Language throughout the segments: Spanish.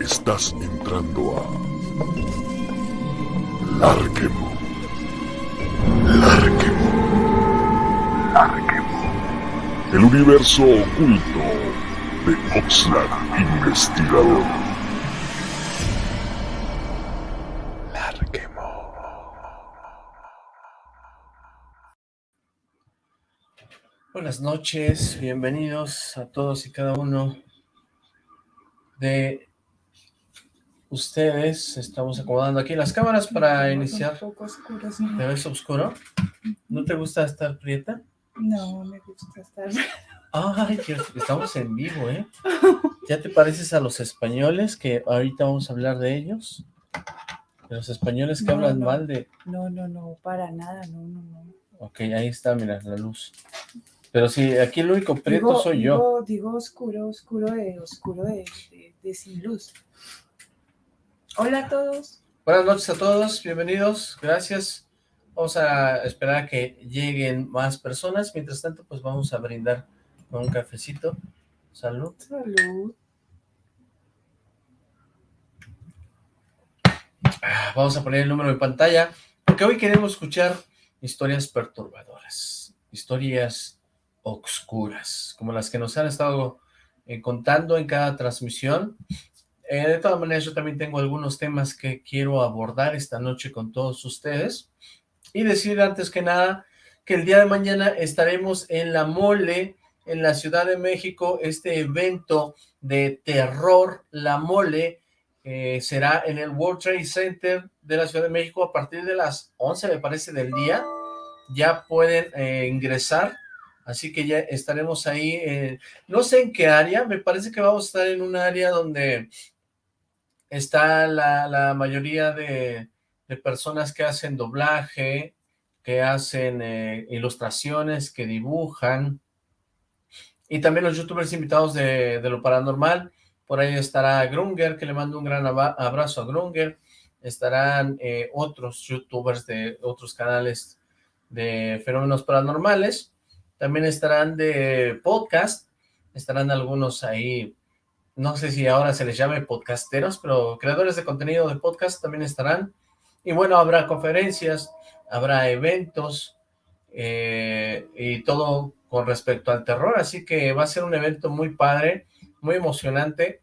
Estás entrando a Larquemo. Larquemo. Larquemo. El universo oculto de Oxlack Investigador. Larquemo. Buenas noches, bienvenidos a todos y cada uno de ustedes. Estamos acomodando aquí las cámaras para iniciar. Un poco oscuro, ¿Te ves oscuro? ¿No te gusta estar prieta? No, me gusta estar... Ay, que estamos en vivo, ¿eh? ¿Ya te pareces a los españoles que ahorita vamos a hablar de ellos? De los españoles que No, hablan no. mal de... No, no, no, para nada, no, no, no. Ok, ahí está, mira, la luz. Pero sí, aquí el único prieto Digo- soy yo. Digo, digo oscuro, oscuro de, oscuro de, de, de sin luz. Hola a todos. Buenas noches a todos, bienvenidos, gracias. Vamos a esperar a que lleguen más personas. Mientras tanto, pues vamos a brindar con un cafecito. Salud. Salud. Ah, Vamos a poner el número en pantalla, porque hoy queremos escuchar historias perturbadoras, historias oscuras, como las que nos han estado eh, contando en cada transmisión. Eh, de todas maneras, yo también tengo algunos temas que quiero abordar esta noche con todos ustedes. Y decir antes que nada que el día de mañana estaremos en La Mole, en la Ciudad de México, este evento de terror, La Mole, eh, será en el World Trade Center de la Ciudad de México a partir de las 11, me parece, del día. Ya pueden eh, ingresar, así que ya estaremos ahí. eh, no sé en qué área, me parece que vamos a estar en un área donde está la, mayoría de, personas que hacen doblaje, que hacen eh, ilustraciones, que dibujan, y también los youtubers invitados de, lo paranormal, por ahí estará Grunger, que le mando un gran abrazo a Grunger, estarán eh, otros youtubers de otros canales de fenómenos paranormales, también estarán de podcast, estarán algunos ahí, no sé si ahora se les llame podcasteros, pero creadores de contenido de podcast también estarán, y bueno, habrá conferencias, habrá eventos, eh, y todo con respecto al terror, así que va a ser un evento muy padre, muy emocionante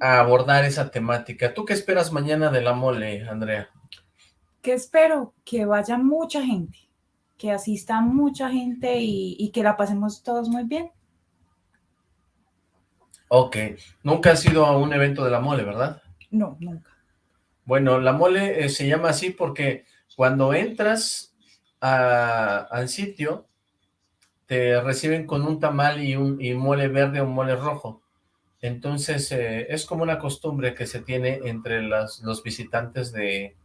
a abordar esa temática. ¿Tú qué esperas mañana de la mole, Andrea? ¿Qué espero? Que vaya mucha gente, que asista mucha gente y, y que la pasemos todos muy bien. Ok, nunca has ido a un evento de la mole, ¿verdad? No, nunca. Bueno, la mole eh, se llama así porque cuando entras a- al sitio, te reciben con un tamal y un y mole verde o mole rojo. Entonces, eh, es como una costumbre que se tiene entre las, los visitantes de,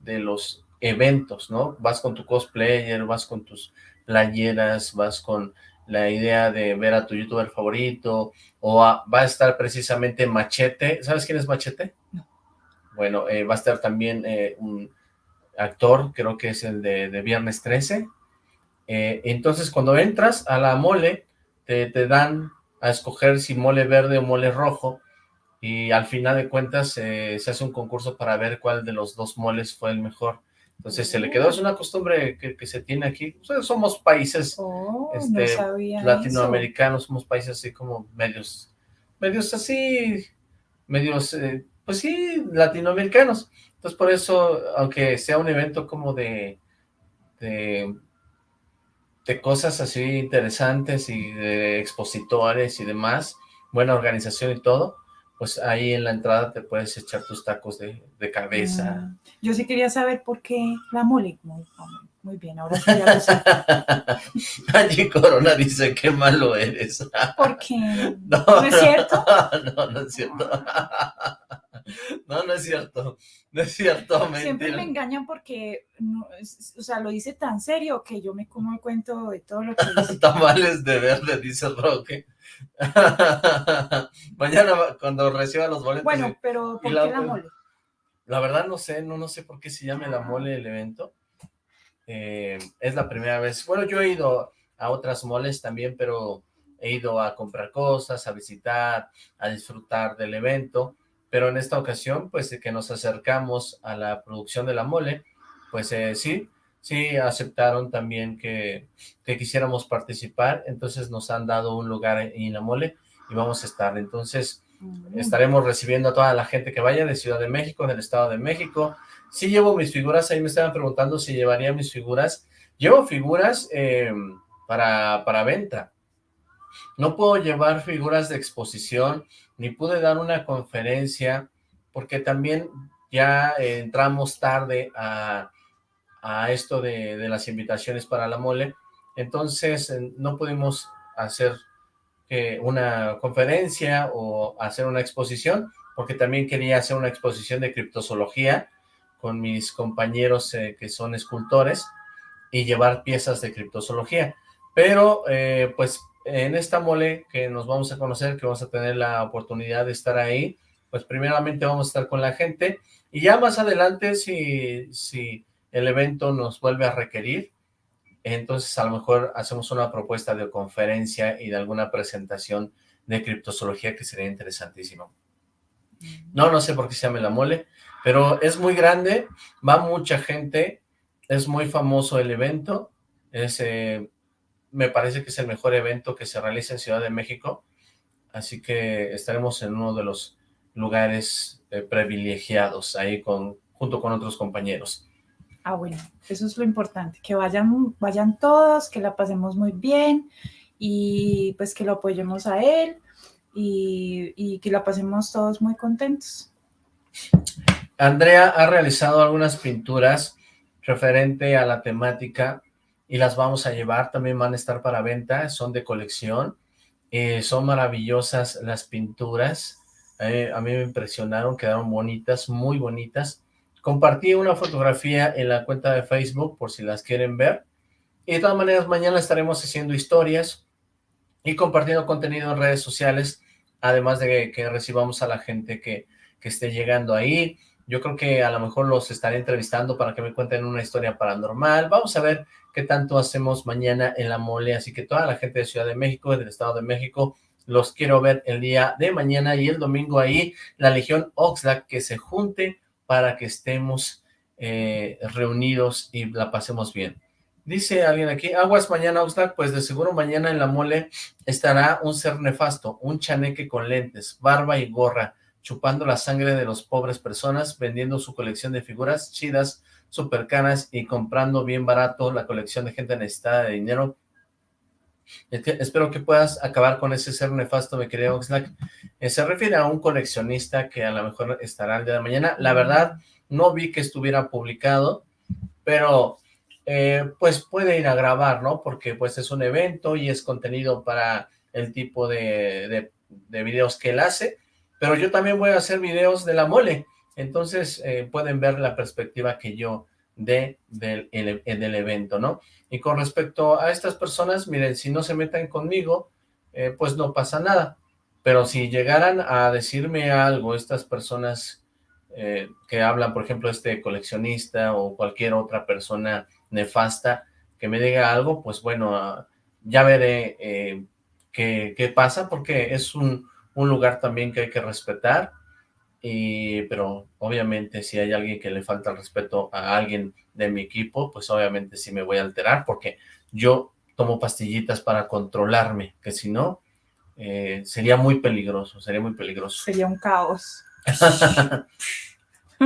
de los eventos, ¿no? Vas con tu cosplayer, vas con tus playeras, vas con la idea de ver a tu youtuber favorito, o a- va a estar precisamente Machete. ¿Sabes quién es Machete? No. Bueno, eh, va a estar también eh, un actor, creo que es el de, de Viernes 13. Eh, entonces, cuando entras a la mole, te, te dan a escoger si mole verde o mole rojo, y al final de cuentas se hace un concurso para ver cuál de los dos moles fue el mejor. Entonces se le quedó, es una costumbre que, que se tiene aquí. O sea, somos países Oh, Este, no sabía eso. latinoamericanos, somos países así como medios, medios así, medios, eh, pues sí, latinoamericanos. Entonces por eso, aunque sea un evento como de, de, de cosas así interesantes y de expositores y demás, buena organización y todo, pues ahí en la entrada te puedes echar tus tacos de, de cabeza. Mm, Yo sí quería saber por qué la mole. Muy, muy bien, ahora sí ya lo sé. Angie Corona dice, qué malo eres. Porque No, ¿No es cierto? No, no es cierto. No, no es cierto. No es cierto, siempre me engañan porque, no, o sea, lo dice tan serio que yo me como el cuento de todo lo que dice. Tamales de verde, dice Roque. Mañana cuando reciba los boletos. Bueno, pero ¿por la- qué la mole? La verdad no sé, no, no sé por qué se llame la mole el evento. Eh, es la primera vez. Bueno, yo he ido a otras moles también, pero he ido a comprar cosas, a visitar, a disfrutar del evento, pero en esta ocasión, pues que nos acercamos a la producción de la mole, pues eh, sí, sí aceptaron también que, que, quisiéramos participar, entonces nos han dado un lugar en la mole y vamos a estar, entonces estaremos recibiendo a toda la gente que vaya de Ciudad de México, del Estado de México, sí llevo mis figuras, ahí me estaban preguntando si llevaría mis figuras, llevo figuras eh, para, para venta, no puedo llevar figuras de exposición, ni pude dar una conferencia, porque también ya entramos tarde a, esto de, las invitaciones para la mole, entonces eh, no pudimos hacer eh, una conferencia o hacer una exposición, porque también quería hacer una exposición de criptozoología con mis compañeros eh, que son escultores y llevar piezas de criptozoología. Pero, pues, en esta mole que nos vamos a conocer, que vamos a tener la oportunidad de estar ahí, pues primeramente vamos a estar con la gente y ya más adelante si, si el evento nos vuelve a requerir, entonces a lo mejor hacemos una propuesta de conferencia y de alguna presentación de criptozoología que sería interesantísimo. No, no sé por qué se llama la mole, pero es muy grande, va mucha gente, es muy famoso el evento, es, eh, me parece que es el mejor evento que se realiza en Ciudad de México, así que estaremos en uno de los lugares eh, privilegiados ahí con, junto con otros compañeros. Ah, bueno, eso es lo importante, que vayan, vayan todos, que la pasemos muy bien y pues que lo apoyemos a él y, y que la pasemos todos muy contentos. Andrea ha realizado algunas pinturas referente a la temática y las vamos a llevar, también van a estar para venta, son de colección, eh, son maravillosas las pinturas, eh, a mí me impresionaron, quedaron bonitas, muy bonitas. Compartí una fotografía en la cuenta de Facebook por si las quieren ver. Y de todas maneras, mañana estaremos haciendo historias y compartiendo contenido en redes sociales, además de que recibamos a la gente que, que esté llegando ahí. Yo creo que a lo mejor los estaré entrevistando para que me cuenten una historia paranormal. Vamos a ver qué tanto hacemos mañana en la mole. Así que toda la gente de Ciudad de México, del Estado de México, los quiero ver el día de mañana y el domingo ahí, la Legión Oxlack, que se junte para que estemos eh, reunidos y la pasemos bien. Dice alguien aquí, aguas mañana Oxlack, pues de seguro mañana en la mole estará un ser nefasto, un chaneque con lentes, barba y gorra, chupando la sangre de los pobres personas, vendiendo su colección de figuras chidas, super caras y comprando bien barato la colección de gente necesitada de dinero. espero que puedas acabar con ese ser nefasto, mi querido Oxlack. Eh, se refiere a un coleccionista que a lo mejor estará el día de mañana. La verdad, no vi que estuviera publicado, pero eh, pues puede ir a grabar, ¿no? Porque pues es un evento y es contenido para el tipo de, de videos que él hace pero yo también voy a hacer videos de la mole, entonces eh, pueden ver la perspectiva que yo dé del, del, evento, ¿no? Y con respecto a estas personas, miren, si no se metan conmigo, eh, pues no pasa nada, pero si llegaran a decirme algo, estas personas eh, que hablan, por ejemplo, este coleccionista o cualquier otra persona nefasta que me diga algo, pues bueno, ah, ya veré qué, qué pasa, porque es un un lugar también que hay que respetar, y, pero obviamente si hay alguien que le falta el respeto a alguien de mi equipo, pues obviamente sí me voy a alterar, porque yo tomo pastillitas para controlarme, que si no, eh, sería muy peligroso, sería muy peligroso. Sería un caos.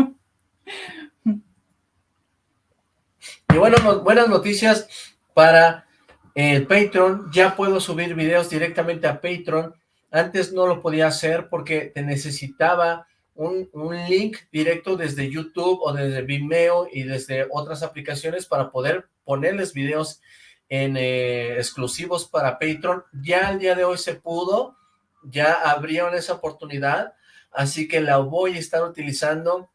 y bueno, buenas noticias para el Patreon, ya puedo subir videos directamente a Patreon, antes no lo podía hacer porque te necesitaba un, link directo desde YouTube o desde Vimeo y desde otras aplicaciones para poder ponerles videos en eh, exclusivos para Patreon. Ya el día de hoy se pudo, ya abrieron esa oportunidad, así que la voy a estar utilizando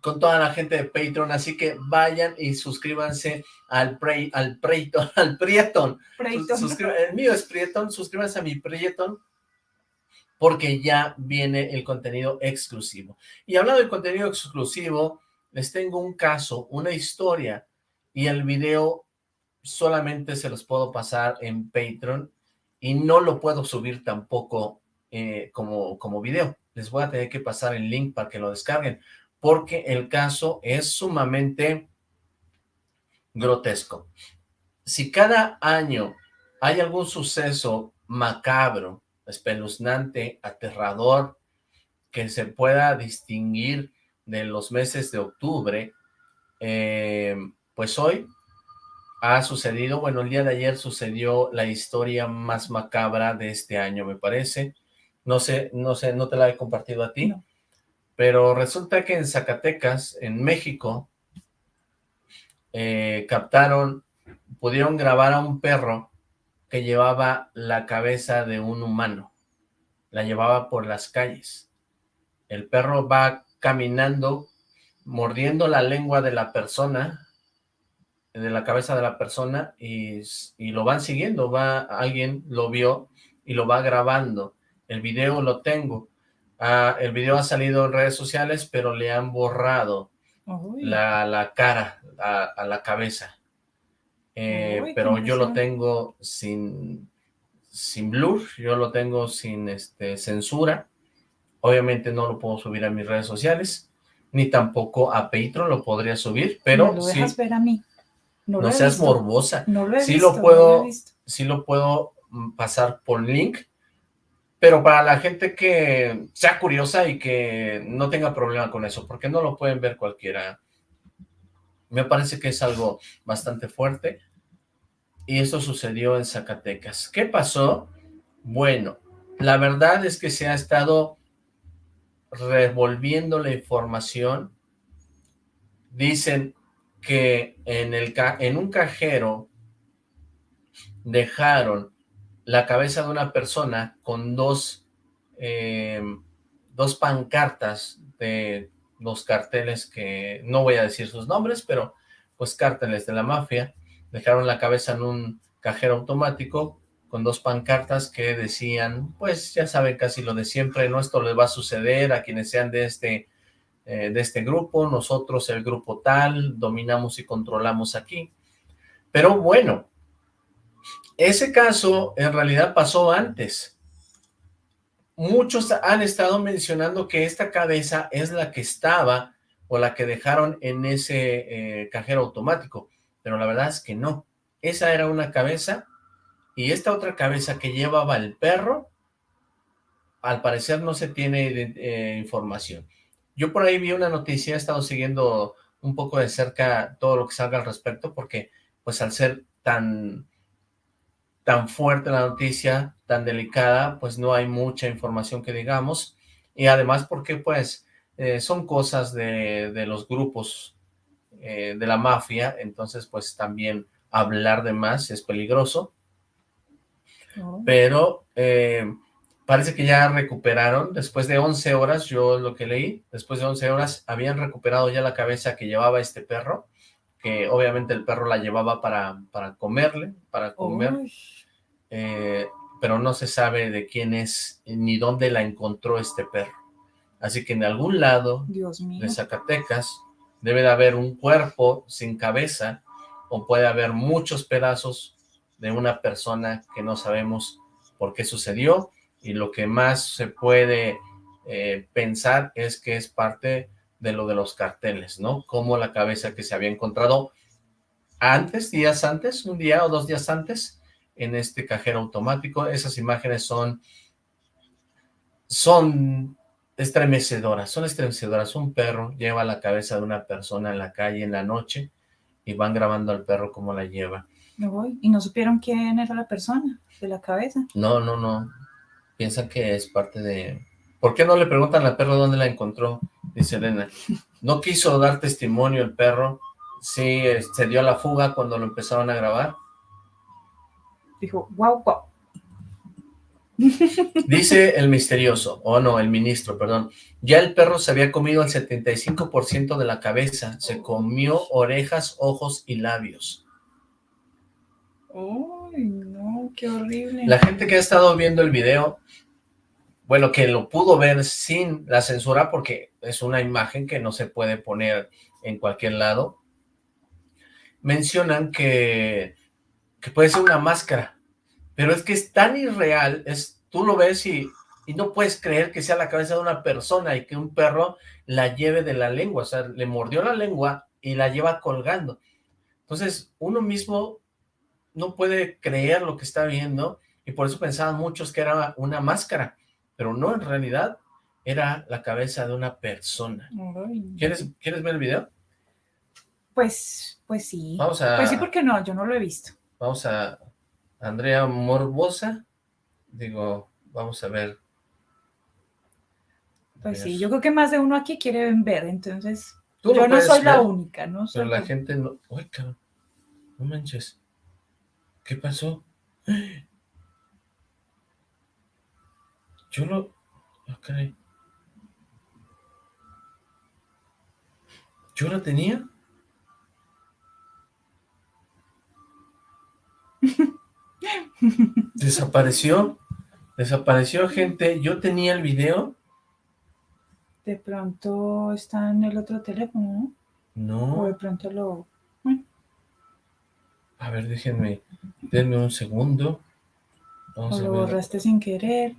con toda la gente de Patreon, así que vayan y suscríbanse al Pre, al Preyton, al Prieton. El mío es Prieton, suscríbanse a mi Prieton porque ya viene el contenido exclusivo. Y hablando del contenido exclusivo, les tengo un caso, una historia, y el video solamente se los puedo pasar en Patreon, y no lo puedo subir tampoco eh, como, como video. Les voy a tener que pasar el link para que lo descarguen, porque el caso es sumamente grotesco. Si cada año hay algún suceso macabro, espeluznante, aterrador, que se pueda distinguir de los meses de octubre, eh, pues hoy ha sucedido, bueno, el día de ayer sucedió la historia más macabra de este año, me parece. No sé, no sé, no te la he compartido a ti, pero resulta que en Zacatecas, en México, eh, captaron, pudieron grabar a un perro que llevaba la cabeza de un humano, la llevaba por las calles. El perro va caminando, mordiendo la lengua de la persona, de la cabeza de la persona, y, lo van siguiendo, va, alguien lo vio y lo va grabando. El video lo tengo. Ah, el video ha salido en redes sociales, pero le han borrado la, cara a, la cabeza. Eh, pero yo lo tengo sin, sin blur, yo lo tengo sin este, censura. Obviamente no lo puedo subir a mis redes sociales, ni tampoco a Patreon lo podría subir, pero lo dejas ver a mí. No, seas morbosa. No lo he sí visto, lo puedo, sí lo puedo mm, pasar por link, pero para la gente que sea curiosa y que no tenga problema con eso, porque no lo pueden ver cualquiera. Me parece que es algo bastante fuerte. Y esto sucedió en Zacatecas. ¿Qué pasó? Bueno, la verdad es que se ha estado revolviendo la información. Dicen que en, el, en un cajero dejaron la cabeza de una persona con dos, eh, dos pancartas de los carteles que, no voy a decir sus nombres, pero pues cárteles de la mafia, dejaron la cabeza en un cajero automático con dos pancartas que decían, pues ya saben casi lo de siempre, no esto les va a suceder a quienes sean de este eh, de este grupo, nosotros el grupo tal, dominamos y controlamos aquí. Pero bueno, ese caso en realidad pasó antes. Muchos han estado mencionando que esta cabeza es la que estaba o la que dejaron en ese eh, cajero automático, pero la verdad es que no. Esa era una cabeza y esta otra cabeza que llevaba el perro, al parecer no se tiene eh, información. Yo por ahí vi una noticia, he estado siguiendo un poco de cerca todo lo que salga al respecto, porque pues al ser tan, tan fuerte la noticia, tan delicada, pues no hay mucha información que digamos, y además porque pues eh, son cosas de, los grupos eh, de la mafia, entonces pues también hablar de más es peligroso, oh. pero eh, parece que ya recuperaron, después de 11 horas, yo lo que leí, después de 11 horas habían recuperado ya la cabeza que llevaba este perro, que obviamente el perro la llevaba para, para comerle, para comer, eh, pero no se sabe de quién es ni dónde la encontró este perro. Así que en algún lado de Zacatecas debe de haber un cuerpo sin cabeza o puede haber muchos pedazos de una persona que no sabemos por qué sucedió y lo que más se puede eh, pensar es que es parte de lo de los carteles, ¿no? Como la cabeza que se había encontrado antes, días antes, un día o dos días antes, en este cajero automático. Esas imágenes son, son estremecedoras, son estremecedoras. Un perro lleva la cabeza de una persona en la calle en la noche y van grabando al perro cómo la lleva. Me voy. ¿Y no supieron quién era la persona de la cabeza? No, no, no piensan que es parte de... ¿Por qué no le preguntan al perro dónde la encontró? Dice Elena. No quiso dar testimonio el perro. Sí, se dio a la fuga cuando lo empezaron a grabar. Dijo, wow, wow. Dice el misterioso, o no, el ministro, perdón. Ya el perro se había comido el 75% de la cabeza. Se comió orejas, ojos y labios. ¡Ay, no! ¡Qué horrible! La gente que ha estado viendo el video, bueno, que lo pudo ver sin la censura, porque es una imagen que no se puede poner en cualquier lado, mencionan que, que puede ser una máscara, pero es que es tan irreal, es, tú lo ves y, y no puedes creer que sea la cabeza de una persona y que un perro la lleve de la lengua, o sea, le mordió la lengua y la lleva colgando. Entonces, uno mismo no puede creer lo que está viendo y por eso pensaban muchos que era una máscara, pero no, en realidad era la cabeza de una persona. ¿Quieres, ¿Quieres ver el video? Pues, pues sí. Vamos a... Pues sí, porque no, yo no lo he visto. Vamos a Andrea Morbosa. Digo, vamos a ver. Pues sí, yo creo que más de uno aquí quiere ver, entonces yo no soy la única, ¿no? Pero la gente no... Uy, cabrón, no manches. ¿Qué pasó? Yo lo... Ok. ¿Yo la tenía? Desapareció. Desapareció, gente. Yo tenía el video. De pronto está en el otro teléfono, ¿no? No. O de pronto lo... A ver, déjenme, denme un segundo. o lo borraste sin querer.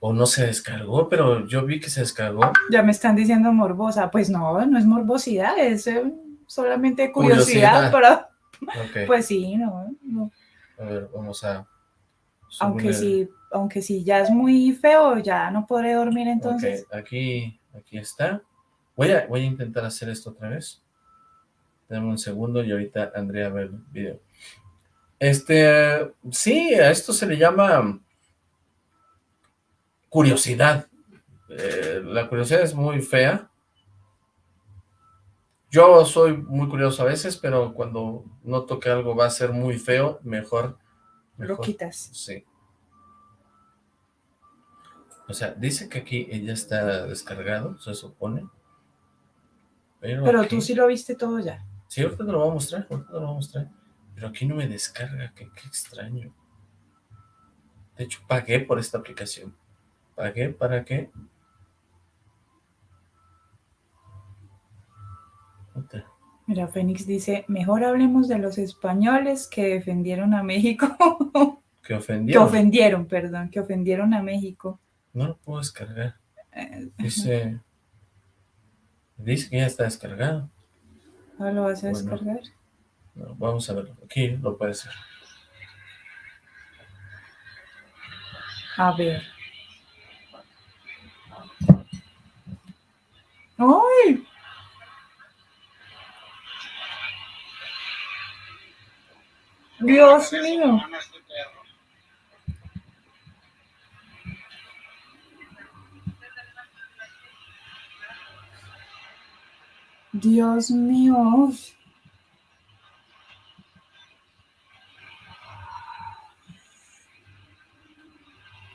O no se descargó, pero yo vi que se descargó. Ya me están diciendo morbosa. Pues no, no es morbosidad, es eh, solamente curiosidad, para... Pues sí, no, A ver, vamos a... Aunque sí, aunque sí ya es muy feo, ya no podré dormir entonces. aquí, aquí está. Voy a, voy a intentar hacer esto otra vez. Dame un segundo y ahorita Andrea ver el video. Este, sí, a esto se le llama curiosidad. Eh, la curiosidad es muy fea. Yo soy muy curioso a veces, pero cuando noto que algo va a ser muy feo, mejor... Lo quitas. Sí. O sea, dice que aquí ella está descargado, se supone. Pero, tú sí lo viste todo ya. Sí, ahorita te lo voy a mostrar, ahorita te lo voy a mostrar. Pero aquí no me descarga, qué, qué extraño. De hecho, pagué por esta aplicación. ¿Pagué? ¿Para Mira, Fénix dice, mejor hablemos de los españoles que defendieron a México. que ofendieron. Que ofendieron, perdón, que ofendieron a México. No lo puedo descargar. Eh, dice, dice que ya está descargado. ¿Ah, lo vas a descargar? vamos a verlo. Aquí lo puedes ver. A ver. ¡Ay! Dios mío. Dios mío.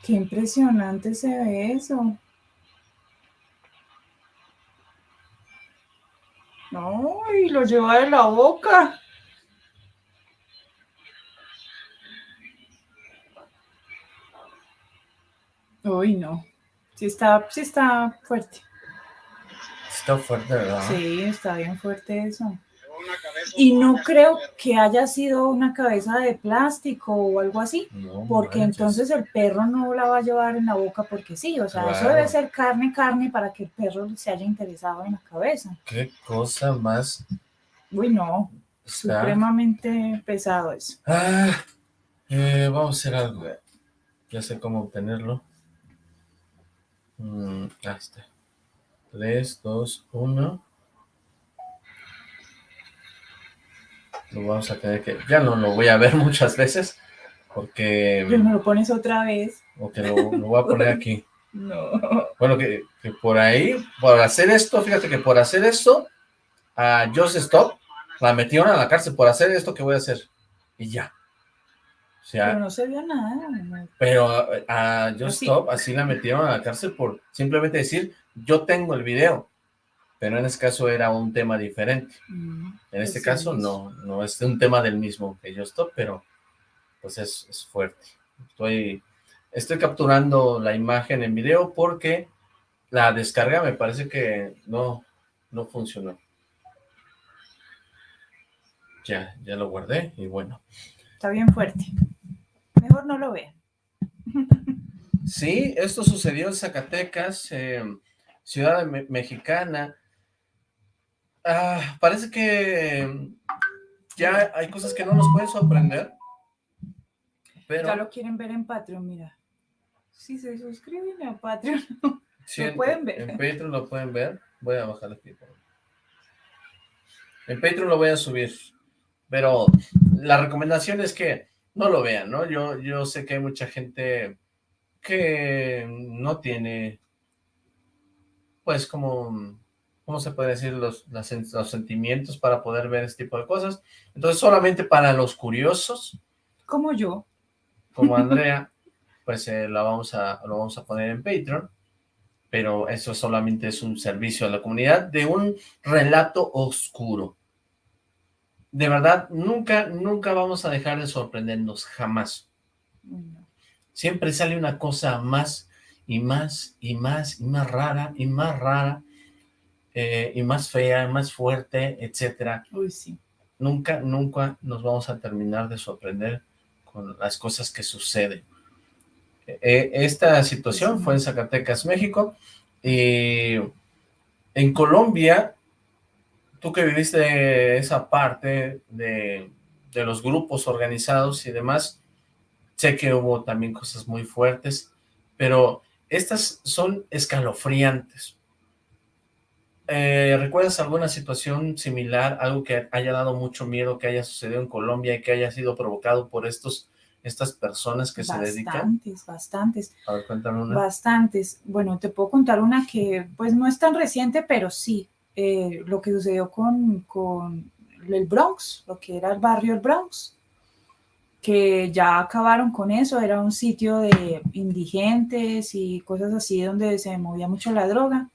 Qué impresionante se ve eso. No, y lo lleva de la boca. Uy, no. Sí está, sí está fuerte. Está fuerte, ¿verdad? Sí, está bien fuerte eso. Y no creo que haya sido una cabeza de plástico o algo así, porque entonces el perro no la va a llevar en la boca porque sí, o sea, eso debe ser carne, carne para que el perro se haya interesado en la cabeza. Qué cosa más... Uy, no, supremamente pesado eso. Ah, eh, vamos a hacer algo, ya sé cómo obtenerlo. Mm, ahí está. 3, 2, 1. Lo vamos a tener que... Ya no lo voy a ver muchas veces, porque... Pero me lo pones otra vez. Ok, lo, lo voy a poner aquí. no. Bueno, que, que, por ahí, por hacer esto, fíjate que por hacer esto, a Just Stop la metieron a la cárcel por hacer esto que voy a hacer. Y ya. Sea, pero no se vio nada. Pero a, Just Stop así la metieron a la cárcel por simplemente decir, yo tengo el video pero en este caso era un tema diferente. Mm, en este caso no, no es un tema del mismo que yo estoy, pero pues es, es, fuerte. Estoy, estoy capturando la imagen en video porque la descarga me parece que no, no funcionó. Ya, ya lo guardé y bueno. Está bien fuerte. Mejor no lo vean. Sí, esto sucedió en Zacatecas, eh, ciudad mexicana. Ah, parece que ya hay cosas que no nos pueden sorprender. Pero... Ya lo quieren ver en Patreon, mira. Si se suscriben a Patreon, lo pueden ver. En Patreon lo pueden ver. Voy a bajar aquí. En Patreon lo voy a subir. Pero la recomendación es que no lo vean, ¿no? Yo, yo sé que hay mucha gente que no tiene, pues como, ¿cómo se puede decir? Los, los sentimientos para poder ver este tipo de cosas. Entonces solamente para los curiosos. Como yo. Como Andrea, pues eh, la vamos a, lo vamos a poner en Patreon pero eso solamente es un servicio a la comunidad de un relato oscuro de verdad, nunca, nunca vamos a dejar de sorprendernos, jamás. Siempre sale una cosa más y más y más y más rara y más rara eh, y más fea, más fuerte, etcétera. Uy, sí. Nunca, nunca nos vamos a terminar de sorprender con las cosas que suceden. Eh, esta situación fue en Zacatecas, México, y en Colombia tú que viviste esa parte de, los grupos organizados y demás, sé que hubo también cosas muy fuertes, pero estas son escalofriantes. Eh, ¿Recuerdas alguna situación similar, algo que haya dado mucho miedo, que haya sucedido en Colombia y que haya sido provocado por estos estas personas que se dedican? Bastantes, bastantes. A ver, cuéntame una. Bastantes. Bueno, te puedo contar una que pues no es tan reciente, pero sí. Eh, lo que sucedió con, con el Bronx, lo que era el barrio el Bronx, que ya acabaron con eso, era un sitio de indigentes y cosas así donde se movía mucho la droga.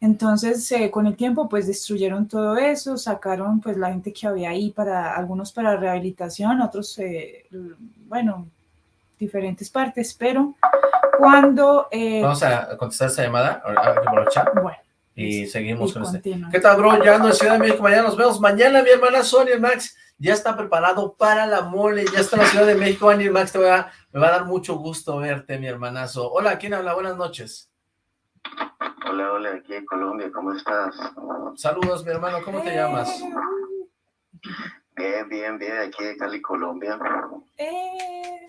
Entonces, eh, con el tiempo, pues destruyeron todo eso, sacaron pues la gente que había ahí para, algunos para rehabilitación, otros, eh, bueno, diferentes partes, pero cuando... Vamos a contestar esta llamada, por el chat. Bueno. Y seguimos con este. ¿Qué tal, bro? Ya ando en Ciudad de México, mañana nos vemos. Mañana mi hermana Sonia Max ya está preparado para la mole, ya está en la Ciudad de México. Ani Max, te va, me va a dar mucho gusto verte, mi hermanazo. Hola, ¿quién habla? Buenas noches. Hola, hola, aquí en Colombia, ¿cómo estás? Saludos, mi hermano, ¿cómo te llamas? Bien, bien, bien, aquí de Cali, Colombia. Eh.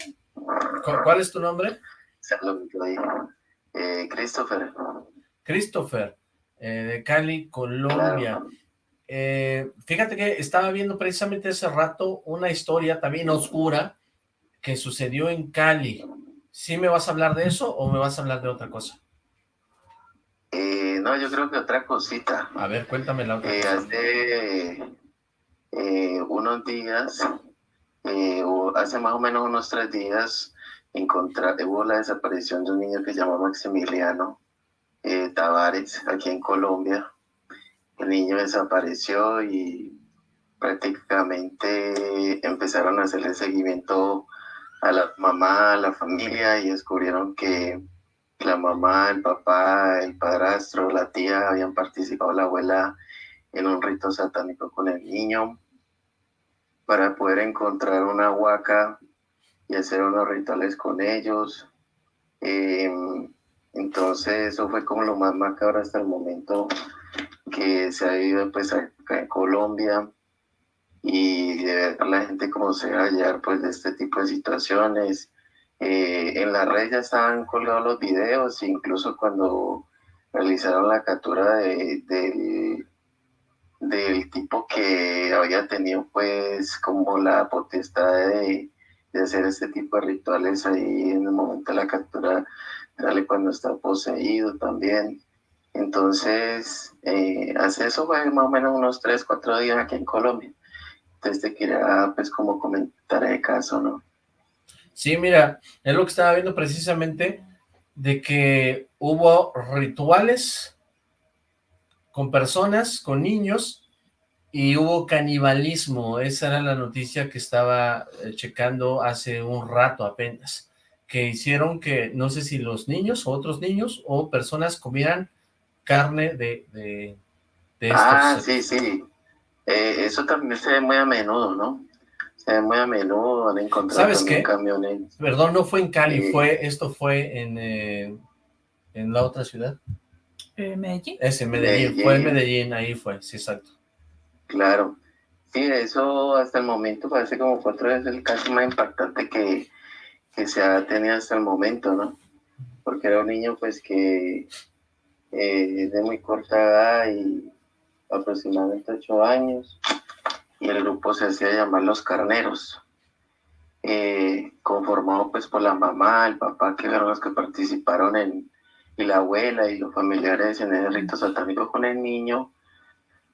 ¿Cuál es tu nombre? Saludos, eh, Christopher. Christopher. Eh, de Cali, Colombia. Eh, fíjate que estaba viendo precisamente hace rato una historia también oscura que sucedió en Cali. ¿Sí me vas a hablar de eso o me vas a hablar de otra cosa? Eh, no, yo creo que otra cosita. A ver, cuéntame la otra Hace unos días, hace más o menos unos tres días, hubo la desaparición de un niño que se llama Maximiliano eh, Tavares, aquí en Colombia. El niño desapareció y prácticamente empezaron a hacerle seguimiento a la mamá, a la familia y descubrieron que la mamá, el papá, el padrastro, la tía habían participado, la abuela, en un rito satánico con el niño para poder encontrar una huaca y hacer unos rituales con ellos. Eh, entonces eso fue como lo más macabro hasta el momento que se ha vivido pues acá en Colombia y de ver a la gente cómo se va a hallar pues de este tipo de situaciones. Eh, en la red ya estaban colgados los videos, incluso cuando realizaron la captura de, del tipo que había tenido pues como la potestad de, de hacer este tipo de rituales ahí en el momento de la captura dale cuando está poseído también. Entonces, eh, hace eso fue más o menos unos 3, 4 días aquí en Colombia. Entonces te quería pues como comentar el caso, ¿no? Sí, mira, es lo que estaba viendo precisamente de que hubo rituales con personas, con niños, y hubo canibalismo. Esa era la noticia que estaba eh, checando hace un rato apenas que hicieron que, no sé si los niños o otros niños o personas comieran carne de, de, Ah, sí, sí. Eh, eso también se ve muy a menudo, ¿no? se ve muy a menudo, han encontrado ¿Sabes qué? camiones. Perdón, no fue en Cali, Sí. fue, esto fue en, eh, en la otra ciudad. Eh, Medellín. Es en Medellín, Medellín. fue en Medellín, ahí fue, sí, exacto. Claro. Sí, eso hasta el momento parece como fue otra vez el caso más impactante que, que se ha tenido hasta el momento, ¿no? Porque era un niño pues que eh, de muy corta edad y aproximadamente ocho años y el grupo se hacía llamar Los Carneros, eh, conformado pues por la mamá, el papá, que fueron los que participaron en, y la abuela y los familiares en el rito satánico con el niño,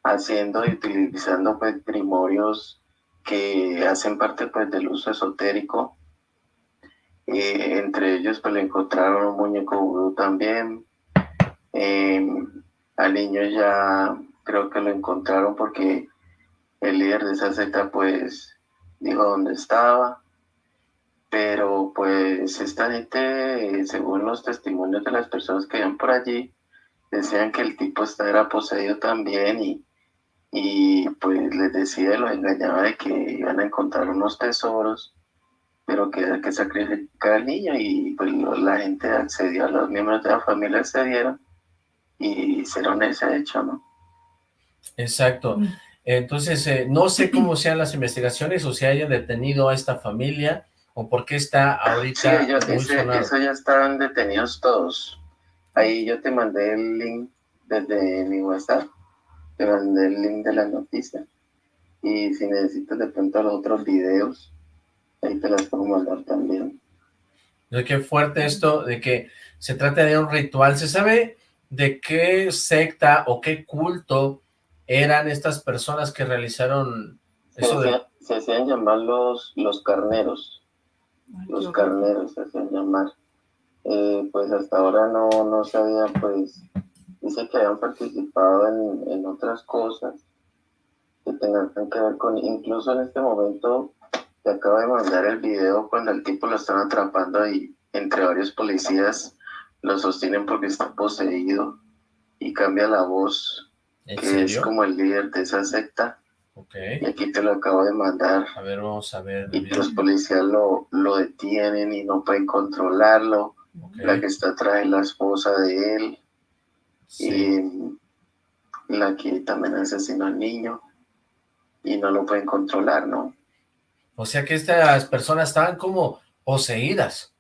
haciendo y utilizando pues primorios que hacen parte pues del uso esotérico. Entre ellos pues le encontraron un muñeco vudú también. Eh, al niño ya creo que lo encontraron porque el líder de esa secta pues dijo dónde estaba. Pero pues esta gente, según los testimonios de las personas que iban por allí, decían que el tipo era poseído también y, y pues les decía, los engañaba de que iban a encontrar unos tesoros, pero que que sacrificar al niño y pues la gente accedió, los miembros de la familia accedieron y hicieron ese hecho, ¿no? Exacto. Mm. Entonces, eh, no sé cómo sean las investigaciones o si hayan detenido a esta familia o por qué está Sí, ahorita ellos, muy ese- eso ya estaban detenidos todos. Ahí yo te mandé el link desde mi WhatsApp, te mandé el link de la noticia. Y si necesitas de pronto los otros videos, ahí te las puedo mandar también. De qué fuerte esto de que se trata de un ritual. ¿Se sabe de qué secta o qué culto eran estas personas que realizaron Se, eso de... se hacían llamar los, los carneros, Ay, los carneros se hacían llamar. Eh, pues hasta ahora no, no sabía, pues, dice que habían participado en, en otras cosas que tengan que ver con, incluso en este momento te acabo de mandar el video cuando el tipo lo están atrapando y entre varios policías lo sostienen porque está poseído y cambia la voz, ¿En que es como el líder de esa secta. Ok. Y aquí te lo acabo de mandar. A ver, vamos a ver. Y los policías lo, lo detienen y no pueden controlarlo. La que está atrás es la esposa de él. sí. Y la que también asesinó al niño. Y no lo pueden controlar, ¿no? O sea que estas personas estaban como poseídas.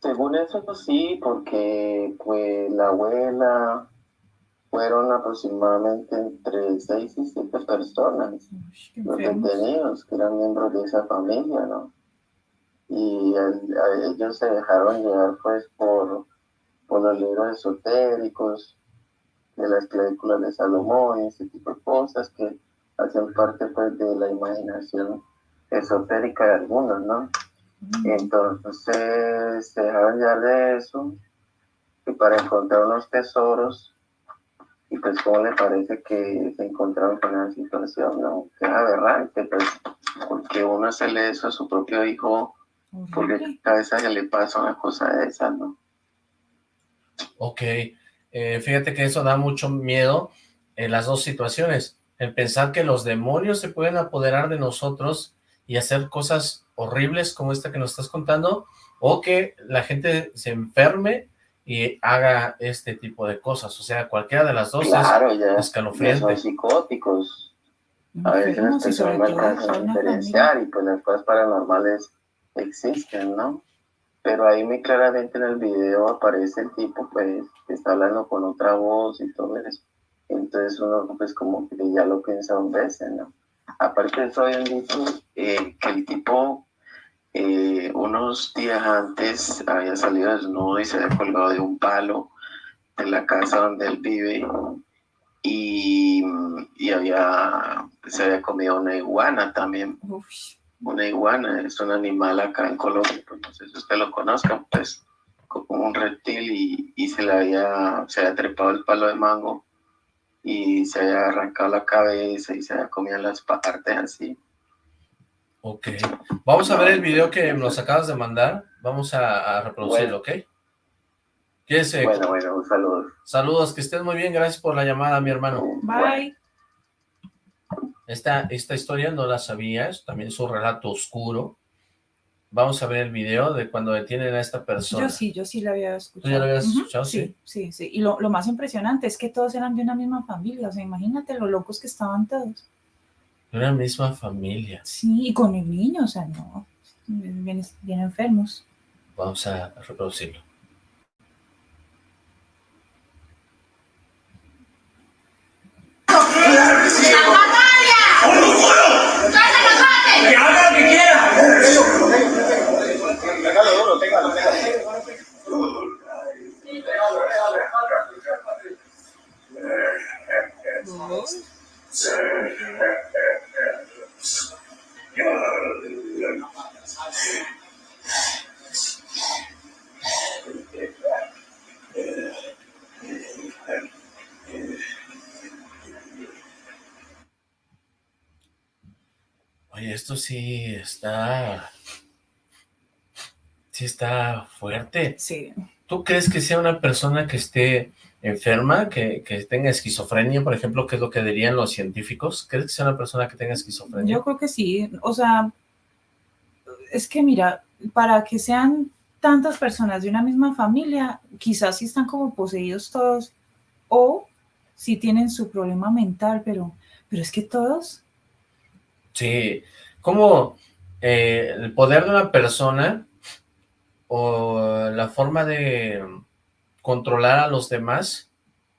Según eso, pues sí, porque pues la abuela fueron aproximadamente entre seis y siete personas. Uy, qué los detenidos, que eran miembros de esa familia, ¿no? Y el- a ellos se dejaron llevar pues por, por los libros esotéricos, de las películas de Salomón y ese tipo de cosas que hacen parte pues de la imaginación esotérica de algunos, ¿no? Mm. Entonces se dejaron llevar de eso y para encontrar unos tesoros y pues cómo le parece que se encontraron con una situación, ¿no? Que es aberrante, pues, porque uno hacerle eso a su propio hijo, porque cabeza que le pasa una cosa de esa, ¿no? Ok, eh, fíjate que eso da mucho miedo en las dos situaciones. El pensar que los demonios se pueden apoderar de nosotros y hacer cosas horribles como esta que nos estás contando, o que la gente se enferme y haga este tipo de cosas. O sea, cualquiera de las dos es Claro, ya, ya escalofriante. son psicóticos, a veces personas no todo alcanzan a diferenciar y pues las cosas paranormales existen, ¿no? Pero ahí muy claramente en el video aparece el tipo pues que está hablando con otra voz y todo eso. Entonces uno pues como que ya lo piensa dos veces, ¿no? Aparte de eso habían dicho eh, que el tipo eh, unos días antes había salido desnudo y se había colgado de un palo de la casa donde él vive y, y había, se había comido una iguana también. Una iguana es un animal acá en Colombia, pues no sé si usted lo conozcan, pues como un reptil y, y se le había, se había trepado el palo de mango y se había arrancado la cabeza y se había comido las partes así. Ok, vamos a ver el video que nos acabas de mandar. Vamos a, a reproducirlo, ¿ok? ¿Quieres, eh, Bueno, bueno, un saludo. Saludos, que estés muy bien. Gracias por la llamada, mi hermano. Bye. Esta, esta historia no la sabías, también es un relato oscuro. Vamos a ver el video de cuando detienen a esta persona. Yo sí, yo sí la había escuchado. ¿Tú ya la habías escuchado? Sí, sí, sí. Y lo, lo más impresionante es que todos eran de una misma familia. O sea, imagínate lo locos que estaban todos. De una misma familia. Sí, y con el niño, o sea, no. Bien, bien enfermos. Vamos a reproducirlo. Oye, esto sí está... Sí está fuerte. Sí. ¿Tú crees que sea una persona que esté enferma, que, que tenga esquizofrenia, por ejemplo, que es lo que dirían los científicos? ¿Crees que sea una persona que tenga esquizofrenia? Yo creo que sí. O sea, es que mira, para que sean tantas personas de una misma familia, quizás sí están como poseídos todos, o sí tienen su problema mental, pero, pero es que todos, Sí, como eh, el poder de una persona o la forma de controlar a los demás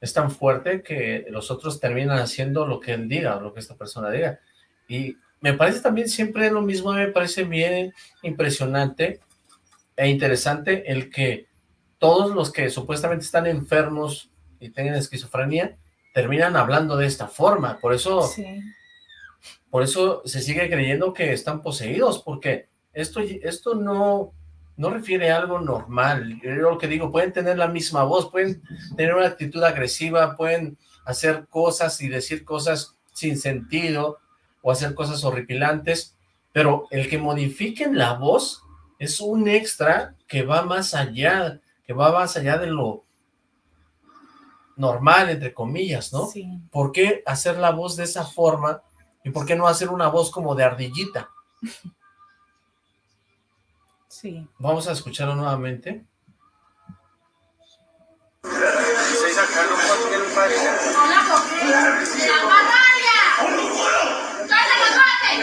es tan fuerte que los otros terminan haciendo lo que él diga, o lo que esta persona diga. Y me parece también siempre lo mismo, me parece bien impresionante e interesante el que todos los que supuestamente están enfermos y tengan esquizofrenia terminan hablando de esta forma. Por eso... sí. Por eso se sigue creyendo que están poseídos, porque esto, esto no, no refiere a algo normal. Yo lo que digo, pueden tener la misma voz, pueden tener una actitud agresiva, pueden hacer cosas y decir cosas sin sentido, o hacer cosas horripilantes, pero el que modifiquen la voz es un extra que va más allá, que va más allá de lo normal, entre comillas, ¿no? Sí. ¿Por qué hacer la voz de esa forma? ¿Y por qué no hacer una voz como de ardillita? Sí. Vamos a escucharlo nuevamente.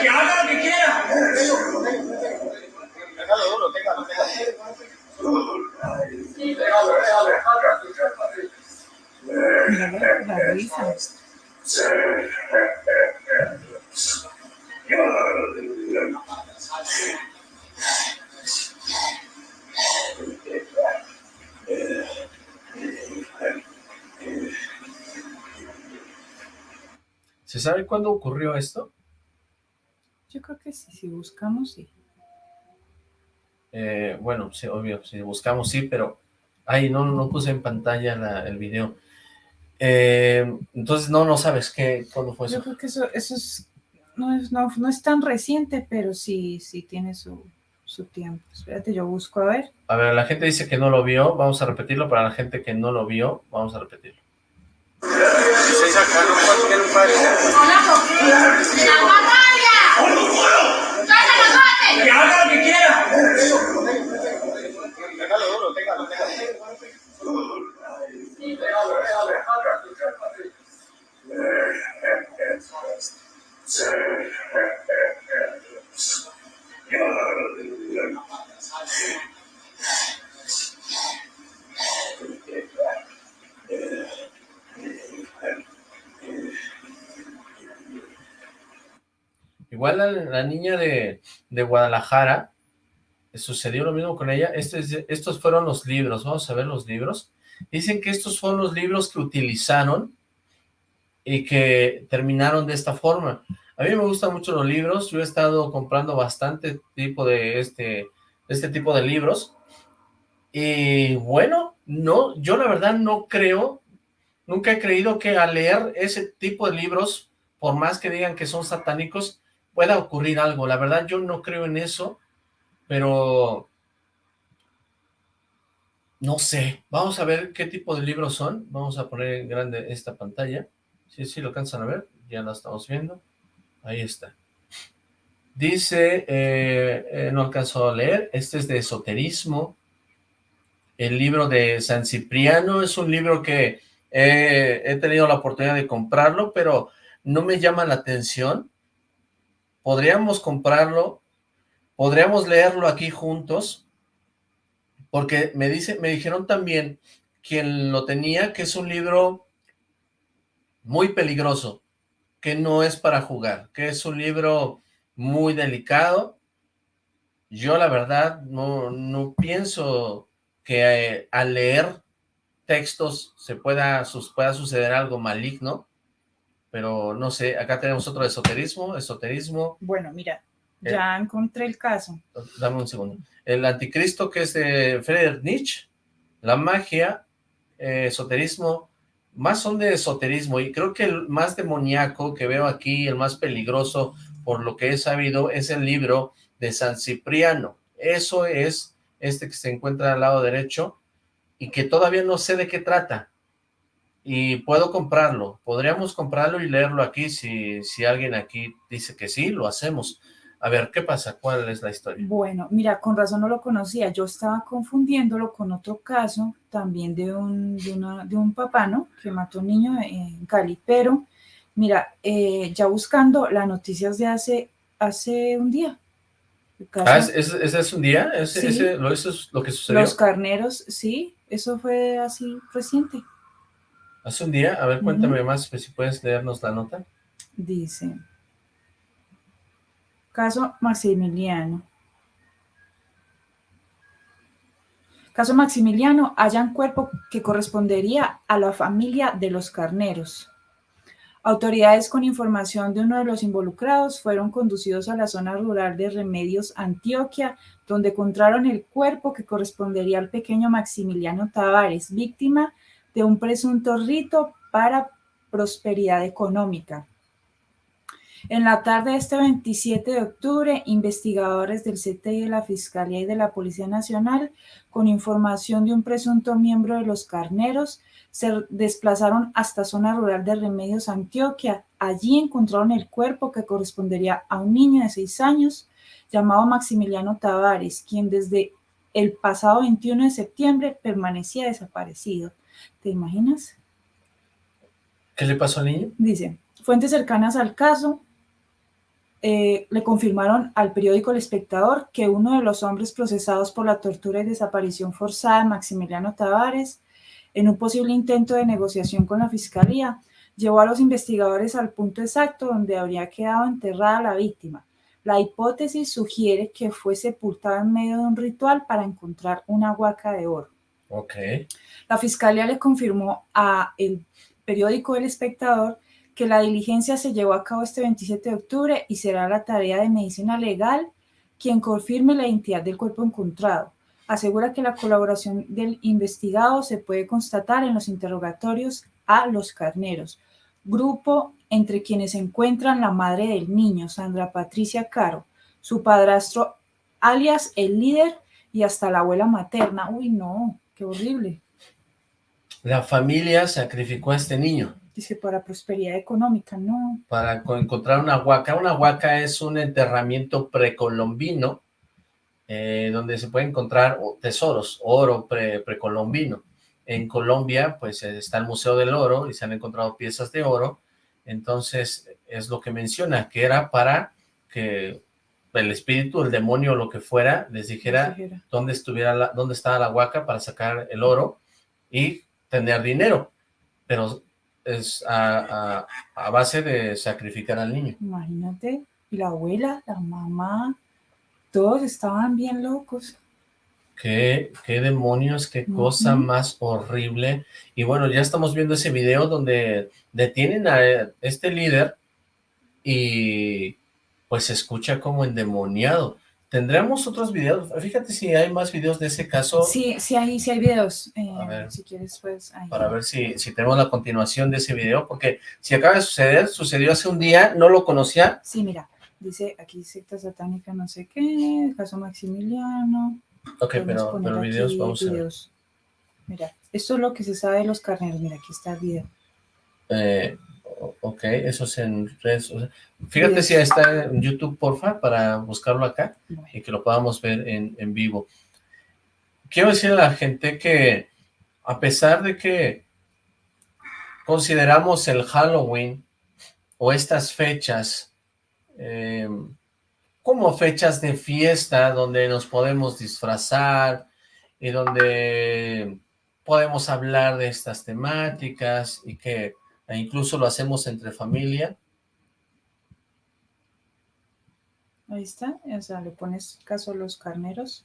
¡Que haga lo que quiera! Mira la risa. ¿Se sabe cuándo ocurrió esto? Yo creo que sí, si buscamos, sí. Eh, bueno, sí, obvio, si buscamos sí, pero... Ay, no, no puse en pantalla la- el video. Eh, entonces, no, no sabes qué, cuándo fue Yo eso. creo que eso, eso es, no es, no, no es tan reciente, pero sí, sí tiene su, su tiempo. Espérate, yo busco a ver. A ver, la gente dice que no lo vio, vamos a repetirlo. Para la gente que no lo vio, vamos a repetirlo. ¡Que haga quiera! Igual la, la niña de, de Guadalajara, sucedió lo mismo con ella. Este es- estos fueron los libros, vamos a ver los libros. Dicen que estos fueron los libros que utilizaron y que terminaron de esta forma. A mí me gustan mucho los libros, yo he estado comprando bastante tipo de este, este tipo de libros. Y bueno, no, yo la verdad no creo, nunca he creído que al leer ese tipo de libros, por más que digan que son satánicos, pueda ocurrir algo. La verdad yo no creo en eso, pero no sé. Vamos a ver qué tipo de libros son. Vamos a poner en grande esta pantalla. Sí, sí, lo alcanzan a ver. Ya la estamos viendo. Ahí está. Dice, eh, eh, no alcanzó a leer, este es de esoterismo. El libro de San Cipriano es un libro que he tenido la oportunidad de comprarlo, pero no me llama la atención. Podríamos comprarlo, podríamos leerlo aquí juntos, porque me, dice, me dijeron también quien lo tenía, que es un libro muy peligroso, que no es para jugar, que es un libro muy delicado. Yo la verdad no, no pienso que eh, al leer textos se pueda, pueda suceder algo maligno, pero no sé, acá tenemos otro esoterismo, esoterismo. Bueno, mira, eh, ya encontré el caso. Dame un segundo. El anticristo que es de Friedrich Nietzsche, la magia, eh, esoterismo, más son de esoterismo y creo que el más demoníaco que veo aquí, el más peligroso por lo que he sabido, es el libro de San Cipriano. Eso es este que se encuentra al lado derecho y que todavía no sé de qué trata. Y puedo comprarlo, podríamos comprarlo y leerlo aquí si, si alguien aquí dice que sí, lo hacemos. A ver, ¿qué pasa? ¿Cuál es la historia? Bueno, mira, con razón no lo conocía. Yo estaba confundiéndolo con otro caso también de un, de, un papá, ¿no? Que mató a un niño en Cali. Pero, mira, eh, ya buscando las noticias de hace, hace un día. ah, ¿ese es, un día? ¿Ese, lo, ¿Eso es lo que sucedió? Los carneros, sí. Eso fue así reciente. ¿Hace un día? A ver, cuéntame más, pues, si puedes leernos la nota. Dice... Caso Maximiliano. Caso Maximiliano, hallan cuerpo que correspondería a la familia de los carneros. Autoridades con información de uno de los involucrados fueron conducidos a la zona rural de Remedios, Antioquia, donde encontraron el cuerpo que correspondería al pequeño Maximiliano Tavares, víctima de un presunto rito para prosperidad económica. En la tarde de este 27 de octubre, investigadores del CTI de la Fiscalía y de la Policía Nacional, con información de un presunto miembro de los carneros, se desplazaron hasta zona rural de Remedios, Antioquia. Allí encontraron el cuerpo que correspondería a un niño de seis años llamado Maximiliano Tavares, quien desde el pasado 21 de septiembre permanecía desaparecido. ¿Te imaginas? ¿Qué le pasó al niño? Dice, fuentes cercanas al caso eh, le confirmaron al periódico El Espectador que uno de los hombres procesados por la tortura y desaparición forzada de Maximiliano Tavares, en un posible intento de negociación con la fiscalía, llevó a los investigadores al punto exacto donde habría quedado enterrada la víctima. La hipótesis sugiere que fue sepultada en medio de un ritual para encontrar una huaca de oro. Okay. La fiscalía le confirmó a el periódico El Espectador que la diligencia se llevó a cabo este 27 de octubre y será la tarea de medicina legal quien confirme la identidad del cuerpo encontrado. Asegura que la colaboración del investigado se puede constatar en los interrogatorios a los carneros, grupo entre quienes se encuentran la madre del niño, Sandra Patricia Caro, su padrastro alias el líder y hasta la abuela materna. Uy, no, qué horrible. La familia sacrificó a este niño. Dice, para prosperidad económica, no. Para encontrar una huaca. Una huaca es un enterramiento precolombino, eh, donde se puede encontrar tesoros, oro precolombino. En Colombia, pues está el Museo del Oro y se han encontrado piezas de oro. Entonces, es lo que menciona, que era para que el espíritu, el demonio, lo que fuera, les dijera, dónde estuviera la, dónde estaba la huaca para sacar el oro y tener dinero. Pero es a, base de sacrificar al niño. Imagínate, y la abuela, la mamá, todos estaban bien locos. Qué, qué demonios, qué cosa más horrible. Y bueno, ya estamos viendo ese video donde detienen a este líder y pues se escucha como endemoniado. Tendremos otros videos, fíjate si hay más videos de ese caso. Sí, sí hay, sí hay videos, eh, si quieres pues... Para ver si, si tenemos la continuación de ese video, porque si acaba de suceder, sucedió hace un día, no lo conocía. Sí, mira, dice aquí secta satánica no sé qué, caso Maximiliano. Ok, pero, pero videos vamos a ver. Mira, esto es lo que se sabe de los carneros, mira, aquí está el video. Eh, ok, eso es en redes. fíjate si está en YouTube, porfa, para buscarlo acá y que lo podamos ver en, en vivo. Quiero decir a la gente que, a pesar de que consideramos el Halloween o estas fechas eh, como fechas de fiesta donde nos podemos disfrazar y donde podemos hablar de estas temáticas y que incluso lo hacemos entre familia. Ahí está, o sea, le pones caso a los carneros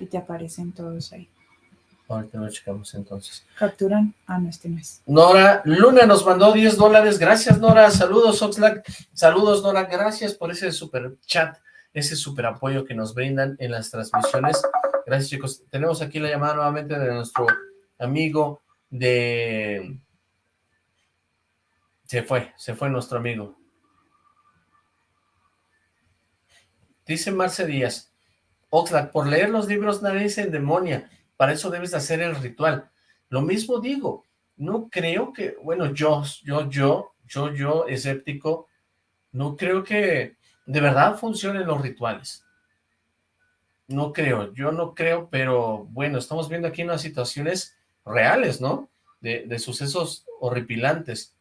y te aparecen todos ahí. Ahorita lo checamos entonces. Capturan a no este mes. Nora Luna nos mandó 10 dólares. Gracias, Nora. Saludos, Oxlack. Saludos, Nora. Gracias por ese super chat, ese super apoyo que nos brindan en las transmisiones. Gracias, chicos. Tenemos aquí la llamada nuevamente de nuestro amigo de... Se fue, se fue nuestro amigo. Dice Marce Díaz, Oxlack, por leer los libros nadie se demonia para eso debes hacer el ritual. Lo mismo digo, no creo que, bueno, yo, yo, yo, yo, yo, escéptico, no creo que de verdad funcionen los rituales. No creo, yo no creo, pero bueno, estamos viendo aquí unas situaciones reales, ¿no? De, sucesos horripilantes.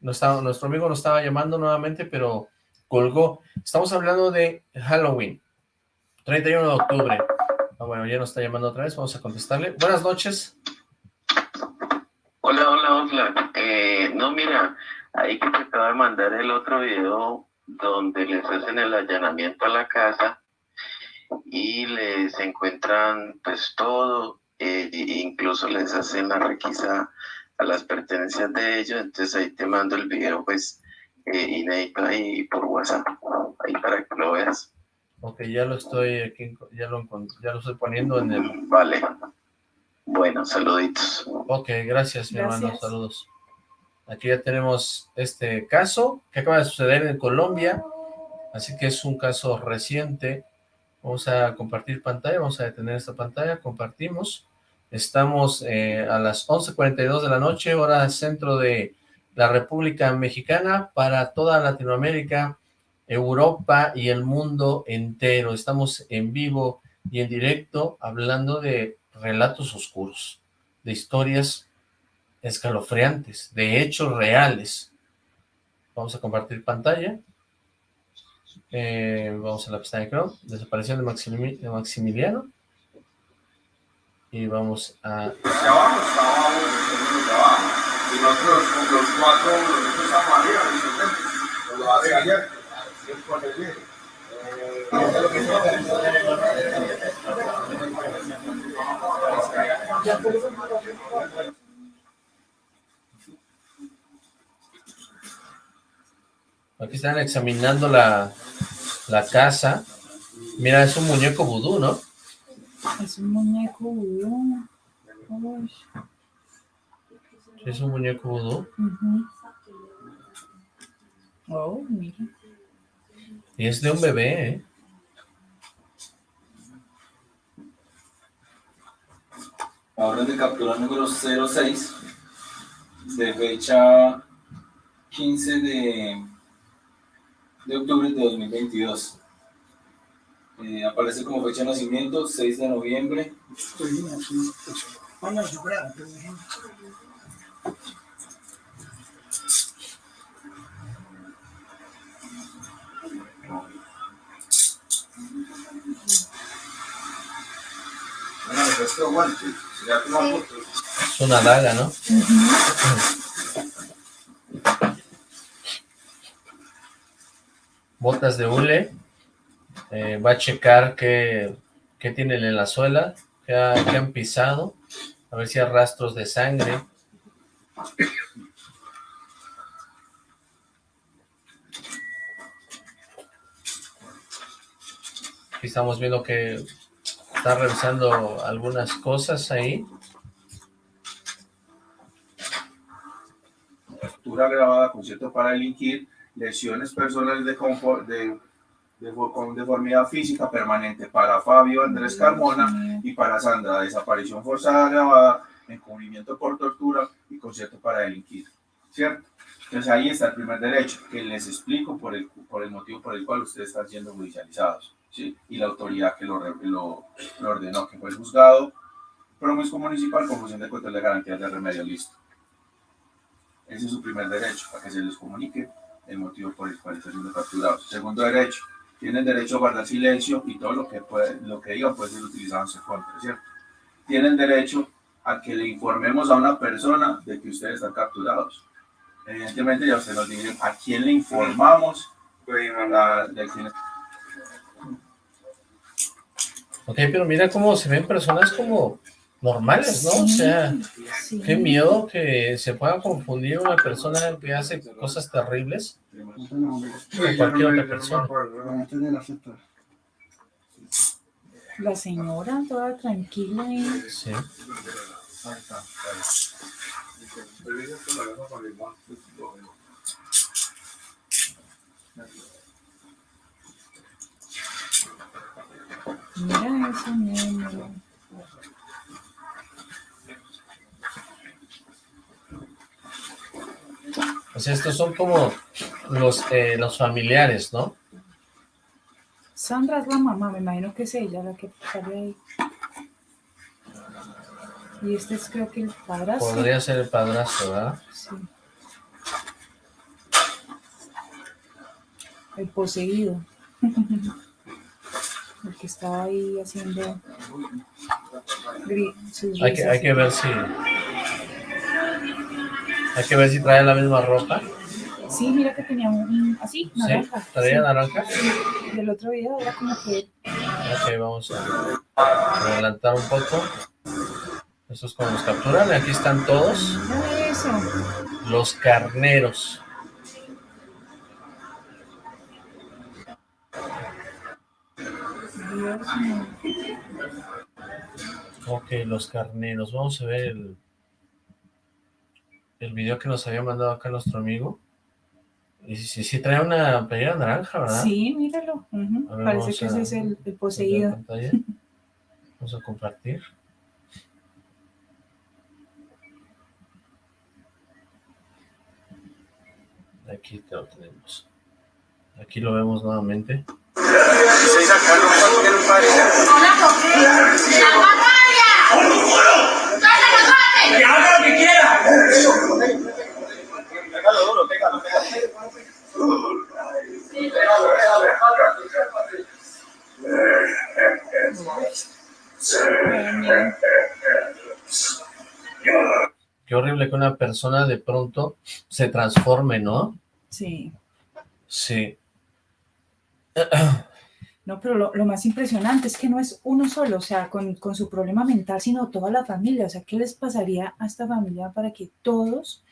Nuestro amigo nos estaba llamando nuevamente, pero colgó. Estamos hablando de Halloween, 31 de octubre. Ah, bueno, ya nos está llamando otra vez, vamos a contestarle. Buenas noches. Hola, hola, hola. Eh, no, mira, ahí que te acabo de mandar el otro video donde les hacen el allanamiento a la casa y les encuentran pues todo, eh, incluso les hacen la requisa a las pertenencias de ellos, entonces ahí te mando el video pues eh, inédito ahí por WhatsApp, ahí para que lo veas. Ok, ya lo estoy aquí, ya lo, ya lo estoy poniendo en el... Vale. Bueno, saluditos. Ok, gracias, mi hermano, saludos. Aquí ya tenemos este caso que acaba de suceder en Colombia, así que es un caso reciente. Vamos a compartir pantalla, vamos a detener esta pantalla, compartimos. Estamos eh, a las 11.42 de la noche, hora centro de la República Mexicana, para toda Latinoamérica, Europa y el mundo entero. Estamos en vivo y en directo hablando de relatos oscuros, de historias escalofriantes, de hechos reales. Vamos a compartir pantalla. Eh, vamos a la pestaña Chrome, desaparición de, de Maximiliano. Y vamos a... Y nosotros los cuatro los Aquí están examinando la, la casa. Mira, es un muñeco vudú, ¿no? Es un muñeco vudú. es un muñeco vudú. Oh, mira. Y es de un bebé, ¿eh? Ahora de captura número 06, de fecha 15 de, de octubre de 2022. Eh, aparece como fecha de nacimiento 6 de noviembre. Es una daga, ¿no? Botas de hule. Va a checar qué, qué, tienen en la suela, qué, han pisado, a ver si hay rastros de sangre. Aquí estamos viendo que Está revisando algunas cosas ahí. Captura grabada, concierto para delinquir, lesiones personales de, de, de, con deformidad física permanente para Fabio Andrés Carmona y para Sandra, desaparición forzada grabada, encubrimiento por tortura y concierto para delinquir. ¿Cierto? Entonces ahí está el primer derecho, que les explico por el, por el motivo por el cual ustedes están siendo judicializados, ¿sí? Y la autoridad que lo, lo, lo ordenó, que fue el juzgado promiscuo municipal, confusión de control de garantías de remedio, listo. Ese es su primer derecho, para que se les comunique el motivo por el cual están siendo capturados. Segundo derecho, tienen derecho a guardar silencio y todo lo que, puede, lo que digan puede ser utilizado en su contra, ¿cierto? Tienen derecho a que le informemos a una persona de que ustedes están capturados. Evidentemente ya ustedes nos dicen a quién le informamos de quién Ok, pero mira cómo se ven personas como normales, ¿no? o sea, qué miedo que se pueda confundir una persona que hace cosas terribles con cualquier otra persona. La señora toda tranquila y... Sí. Mira eso, Pues estos son como los, eh, los familiares, ¿no? Sandra es la mamá, me imagino que es ella la que sale ahí. Y este es creo que el padrastro. Podría ser el padrastro, ¿verdad? Sí. El poseído. el que estaba ahí haciendo... Sus Hay que, hay que ver si... Hay que ver si trae la misma ropa. Sí, mira que tenía un... Así, ¿Sí? naranja. ¿Traía sí. naranja? Del otro video era como que... Ok, vamos a adelantar un poco. Estos como los capturan. Aquí están todos. Eso. Los carneros. Dios mío. Ok, los carneros. Vamos a ver el, el video que nos había mandado acá nuestro amigo. Y sí, sí, trae una playera naranja, ¿verdad? Sí, míralo. ver, Parece que a- ese es el, el poseído. pantalla. Vamos a compartir. Aquí lo tenemos. Aquí lo vemos nuevamente. ¡Que haga lo que quiera! Ay, mira. Qué horrible que una persona de pronto se transforme, ¿no? Sí. Sí. No, pero lo, lo más impresionante es que no es uno solo, o sea, con, con su problema mental, sino toda la familia. O sea, ¿qué les pasaría a esta familia para que todos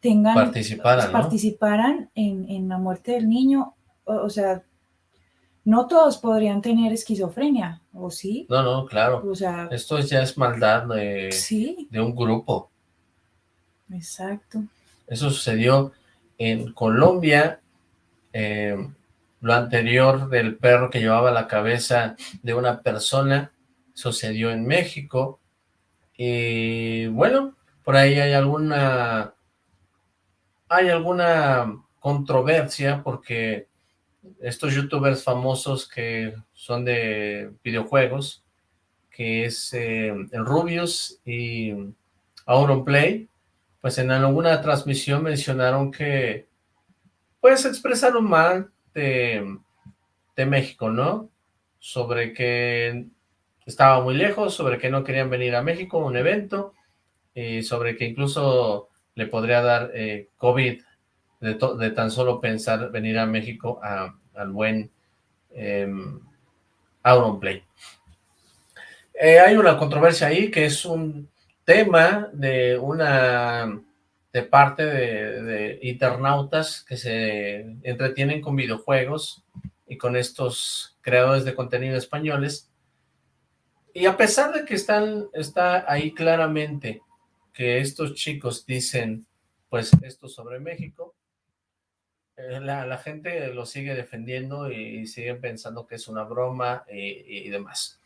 tengan, Participara, ¿no? participaran en, en la muerte del niño? O, o sea, no todos podrían tener esquizofrenia, ¿o sí? No, no, claro. O sea, Esto ya es maldad de, sí, de un grupo. Exacto. Eso sucedió en Colombia. eh, lo anterior del perro que llevaba la cabeza de una persona sucedió en México. Y bueno, por ahí hay alguna hay alguna controversia porque estos youtubers famosos que son de videojuegos, que es eh, el Rubius y Auronplay, pues en alguna transmisión mencionaron que pues expresaron mal de, México, ¿no? Sobre que estaba muy lejos, sobre que no querían venir a México a un evento, y sobre que incluso le podría dar eh, COVID de, tan solo pensar venir a México a- al buen eh, Auronplay. Hay una controversia ahí que es un tema de una de parte de, de internautas que se entretienen con videojuegos y con estos creadores de contenido españoles. Y a pesar de que están, está ahí claramente que estos chicos dicen, pues, esto sobre México, eh, la, la gente lo sigue defendiendo y siguen pensando que es una broma y, y demás.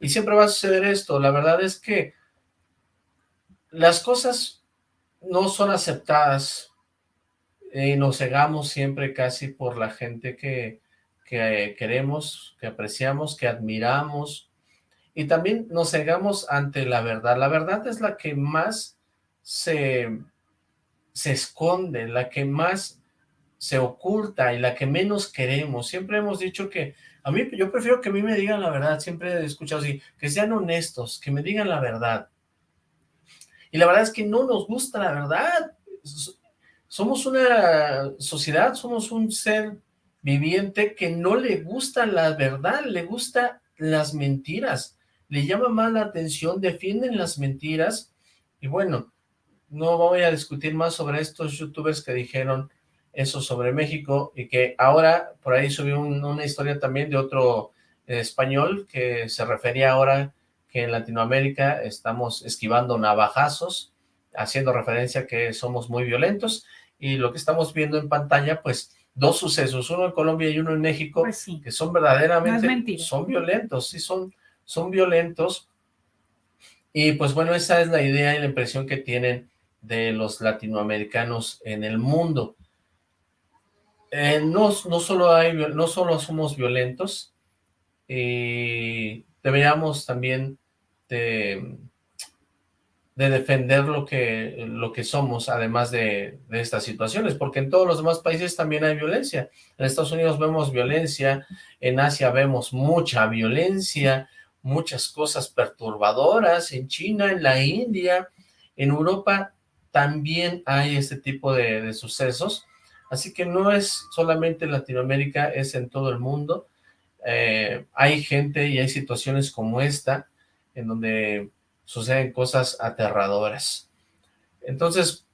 Y siempre va a suceder esto. La verdad es que las cosas no son aceptadas y nos cegamos siempre casi por la gente que, que queremos, que apreciamos, que admiramos, y también nos cegamos ante la verdad. La verdad es la que más se, se esconde, la que más se oculta y la que menos queremos. Siempre hemos dicho que a mí, yo prefiero que a mí me digan la verdad, siempre he escuchado así, que sean honestos, que me digan la verdad. Y la verdad es que no nos gusta la verdad. Somos una sociedad, somos un ser viviente que no le gusta la verdad, le gusta las mentiras, le llama más la atención, defienden las mentiras, y bueno, no voy a discutir más sobre estos youtubers que dijeron eso sobre México, y que ahora, por ahí subió una historia también de otro español, que se refería ahora que en Latinoamérica estamos esquivando navajazos, haciendo referencia que somos muy violentos, y lo que estamos viendo en pantalla, pues, dos sucesos, uno en Colombia y uno en México, Pues sí. que son verdaderamente, No son violentos, sí son, son violentos, y pues bueno, esa es la idea y la impresión que tienen de los latinoamericanos en el mundo. Eh, no, no, solo hay, no solo somos violentos, y deberíamos también de, de defender lo que, lo que somos, además de, estas situaciones, porque en todos los demás países también hay violencia. En Estados Unidos vemos violencia, en Asia vemos mucha violencia, muchas cosas perturbadoras, en China, en la India, en Europa también hay este tipo de, sucesos, así que no es solamente en Latinoamérica, es en todo el mundo. Eh, hay gente y hay situaciones como esta, en donde suceden cosas aterradoras. Entonces,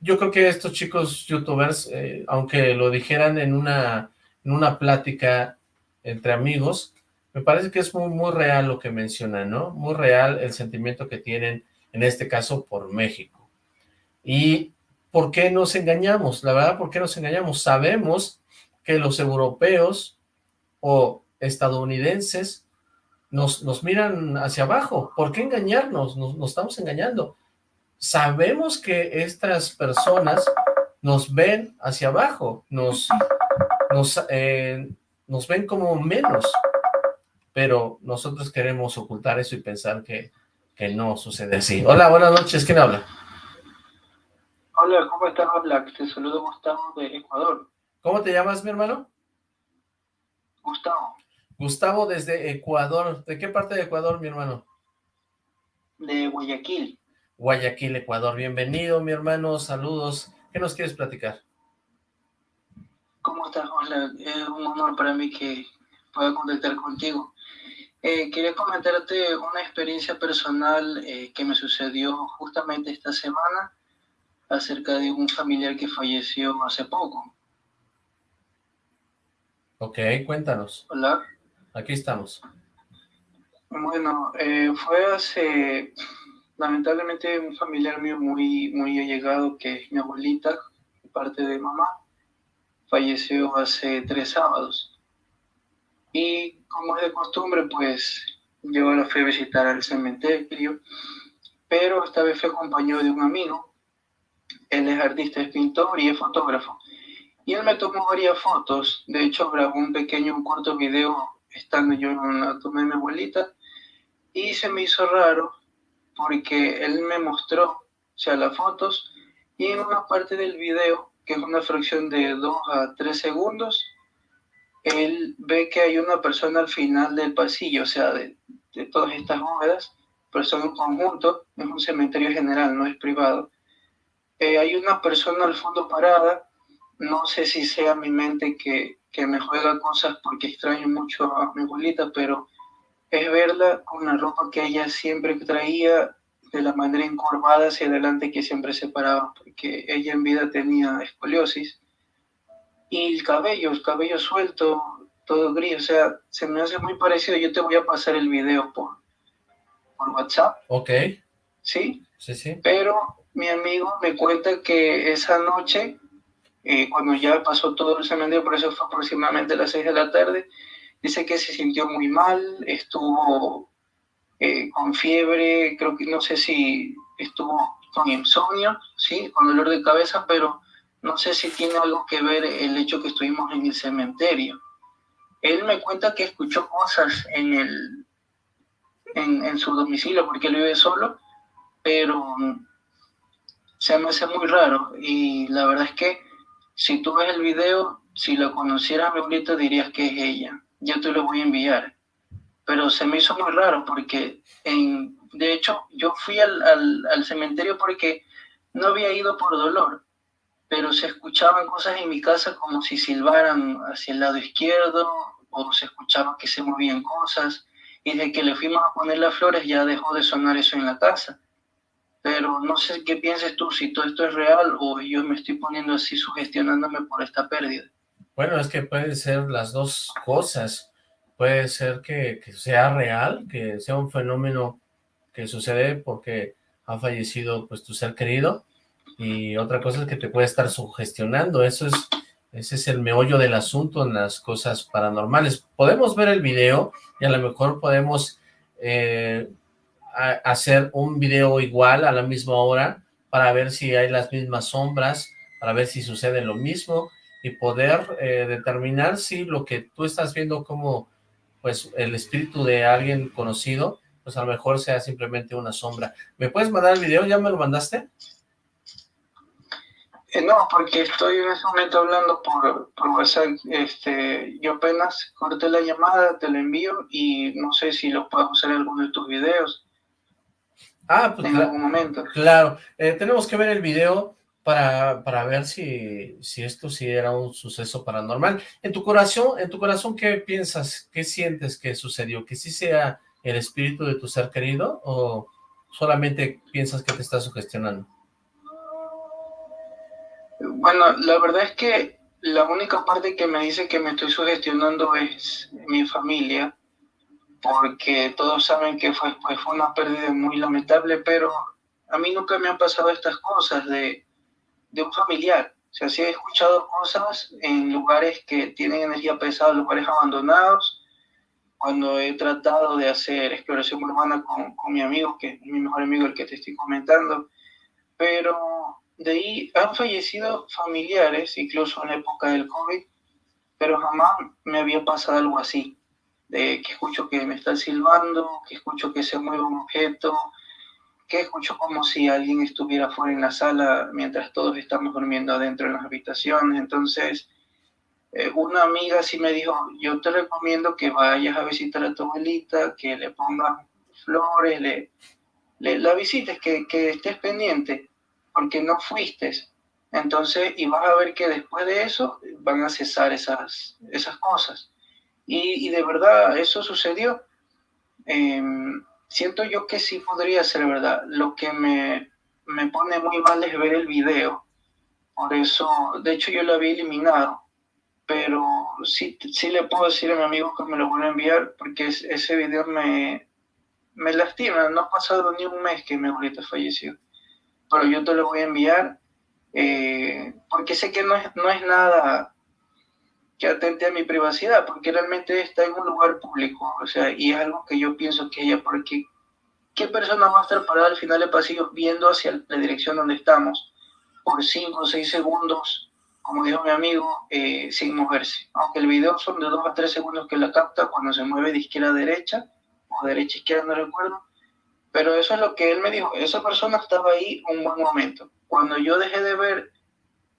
yo creo que estos chicos youtubers, eh, aunque lo dijeran en una, en una plática entre amigos, me parece que es muy, muy real lo que mencionan, ¿no? Muy real el sentimiento que tienen, en este caso, por México. ¿Y por qué nos engañamos? La verdad, ¿por qué nos engañamos? Sabemos que los europeos o estadounidenses nos, nos miran hacia abajo. ¿Por qué engañarnos? Nos, nos estamos engañando. Sabemos que estas personas nos ven hacia abajo, nos, nos, eh, nos ven como menos, pero nosotros queremos ocultar eso y pensar que, que no sucede así. Hola, buenas noches, ¿quién habla? Hola, ¿cómo estás, Black? Te saludo Gustavo de Ecuador. ¿Cómo te llamas, mi hermano? Gustavo, Gustavo desde Ecuador. ¿De qué parte de Ecuador, mi hermano? de Guayaquil. Guayaquil, Ecuador. Bienvenido, mi hermano. Saludos. ¿Qué nos quieres platicar? ¿Cómo estás, Black? Es un honor para mí que pueda contactar contigo. Eh, quería comentarte una experiencia personal eh, que me sucedió justamente esta semana acerca de un familiar que falleció hace poco. Ok, cuéntanos. Hola. Aquí estamos. Bueno, eh, fue hace, lamentablemente, un familiar mío muy, muy allegado, que es mi abuelita, parte de mamá, falleció hace tres sábados. Y como es de costumbre, pues yo la fui a visitar al cementerio, pero esta vez fue acompañado de un amigo. Él es artista, es pintor y es fotógrafo. Y él me tomó varias fotos. De hecho, grabó un pequeño, un corto video estando yo en la tomé de mi abuelita. Y se me hizo raro porque él me mostró, o sea, las fotos. Y en una parte del video, que es una fracción de 2 a 3 segundos, él ve que hay una persona al final del pasillo, o sea, de, de todas estas bóvedas, pero son un conjunto, es un cementerio general, no es privado. Eh, hay una persona al fondo parada, no sé si sea mi mente que, que me juega cosas porque extraño mucho a mi abuelita, pero es verla con la ropa que ella siempre traía de la manera encorvada hacia adelante que siempre se paraba, porque ella en vida tenía escoliosis. Y el cabello, el cabello suelto, todo gris, o sea, se me hace muy parecido. Yo te voy a pasar el video por, por WhatsApp, Ok, ¿sí? sí, sí. Pero mi amigo me cuenta que esa noche, eh, cuando ya pasó todo el cementerio, por eso fue aproximadamente a las 6 de la tarde, dice que se sintió muy mal, estuvo eh, con fiebre, creo que no sé si estuvo con insomnio, sí, con dolor de cabeza, pero no sé si tiene algo que ver el hecho que estuvimos en el cementerio. Él me cuenta que escuchó cosas en, el, en, en su domicilio porque él vive solo, pero se me hace muy raro y la verdad es que si tú ves el video, si lo conocieras a mi dirías que es ella. Yo te lo voy a enviar. Pero se me hizo muy raro porque, en, de hecho, yo fui al, al, cementerio porque no había ido por dolor, pero se escuchaban cosas en mi casa como si silbaran hacia el lado izquierdo o se escuchaba que se movían cosas. Y desde que le fuimos a poner las flores ya dejó de sonar eso en la casa pero no sé qué pienses tú, si todo esto es real o yo me estoy poniendo así sugestionándome por esta pérdida. Bueno, es que pueden ser las dos cosas. Puede ser que, sea real, que sea un fenómeno que sucede porque ha fallecido pues tu ser querido y otra cosa es que te puede estar sugestionando. Eso es, ese es el meollo del asunto en las cosas paranormales. Podemos ver el video y a lo mejor podemos eh, hacer un video igual a la misma hora para ver si hay las mismas sombras, para ver si sucede lo mismo y poder eh, determinar si lo que tú estás viendo como pues el espíritu de alguien conocido, pues a lo mejor sea simplemente una sombra. ¿Me puedes mandar el video? ¿Ya me lo mandaste? Eh, no, porque estoy en ese momento hablando por, por WhatsApp. Este, yo apenas corté la llamada, te lo envío y no sé si lo puedo hacer en alguno de tus videos. Ah, pues en momento. Claro, eh, tenemos que ver el video para, para ver si, si esto sí era un suceso paranormal. En tu corazón, en tu corazón, ¿qué piensas? ¿Qué sientes que sucedió? ¿Que sí sea el espíritu de tu ser querido o solamente piensas que te está sugestionando? Bueno, la verdad es que la única parte que me dice que me estoy sugestionando es mi familia, porque todos saben que fue, pues, fue una pérdida muy lamentable, pero a mí nunca me han pasado estas cosas de, de un familiar. O sea, sí he escuchado cosas en lugares que tienen energía pesada, lugares abandonados, cuando he tratado de hacer exploración urbana con, con mi amigo, que es mi mejor amigo, el que te estoy comentando, pero de ahí han fallecido familiares, incluso en la época del COVID, pero jamás me había pasado algo así de que escucho que me están silbando, que escucho que se mueve un objeto, que escucho como si alguien estuviera fuera en la sala mientras todos estamos durmiendo adentro en las habitaciones. Entonces, eh, una amiga sí me dijo, yo te recomiendo que vayas a visitar a tu abuelita, que le pongas flores, le, la visites, que, que estés pendiente, porque no fuiste. Entonces, y vas a ver que después de eso van a cesar esas, esas cosas. Y, de verdad, eso sucedió. Em, siento yo que sí podría ser verdad. Lo que me, me pone muy mal es ver el video. Por eso, de hecho, yo lo había eliminado. Pero sí, sí le puedo decir a mi amigo que me lo vuelva a enviar porque ese video me, me lastima. No ha pasado ni un mes que mi abuelita falleció. Pero yo te lo voy a enviar eh, porque sé que no es, no es nada que atente a mi privacidad, porque realmente está en un lugar público, o sea, y es algo que yo pienso que ella, porque ¿qué persona va a estar parada al final del pasillo viendo hacia la dirección donde estamos por 5 o 6 segundos, como dijo mi amigo, eh, sin moverse? Aunque el video son de 2 a 3 segundos que la capta cuando se mueve de izquierda a derecha, o derecha a izquierda, no recuerdo, pero eso es lo que él me dijo, esa persona estaba ahí un buen momento. Cuando yo dejé de ver,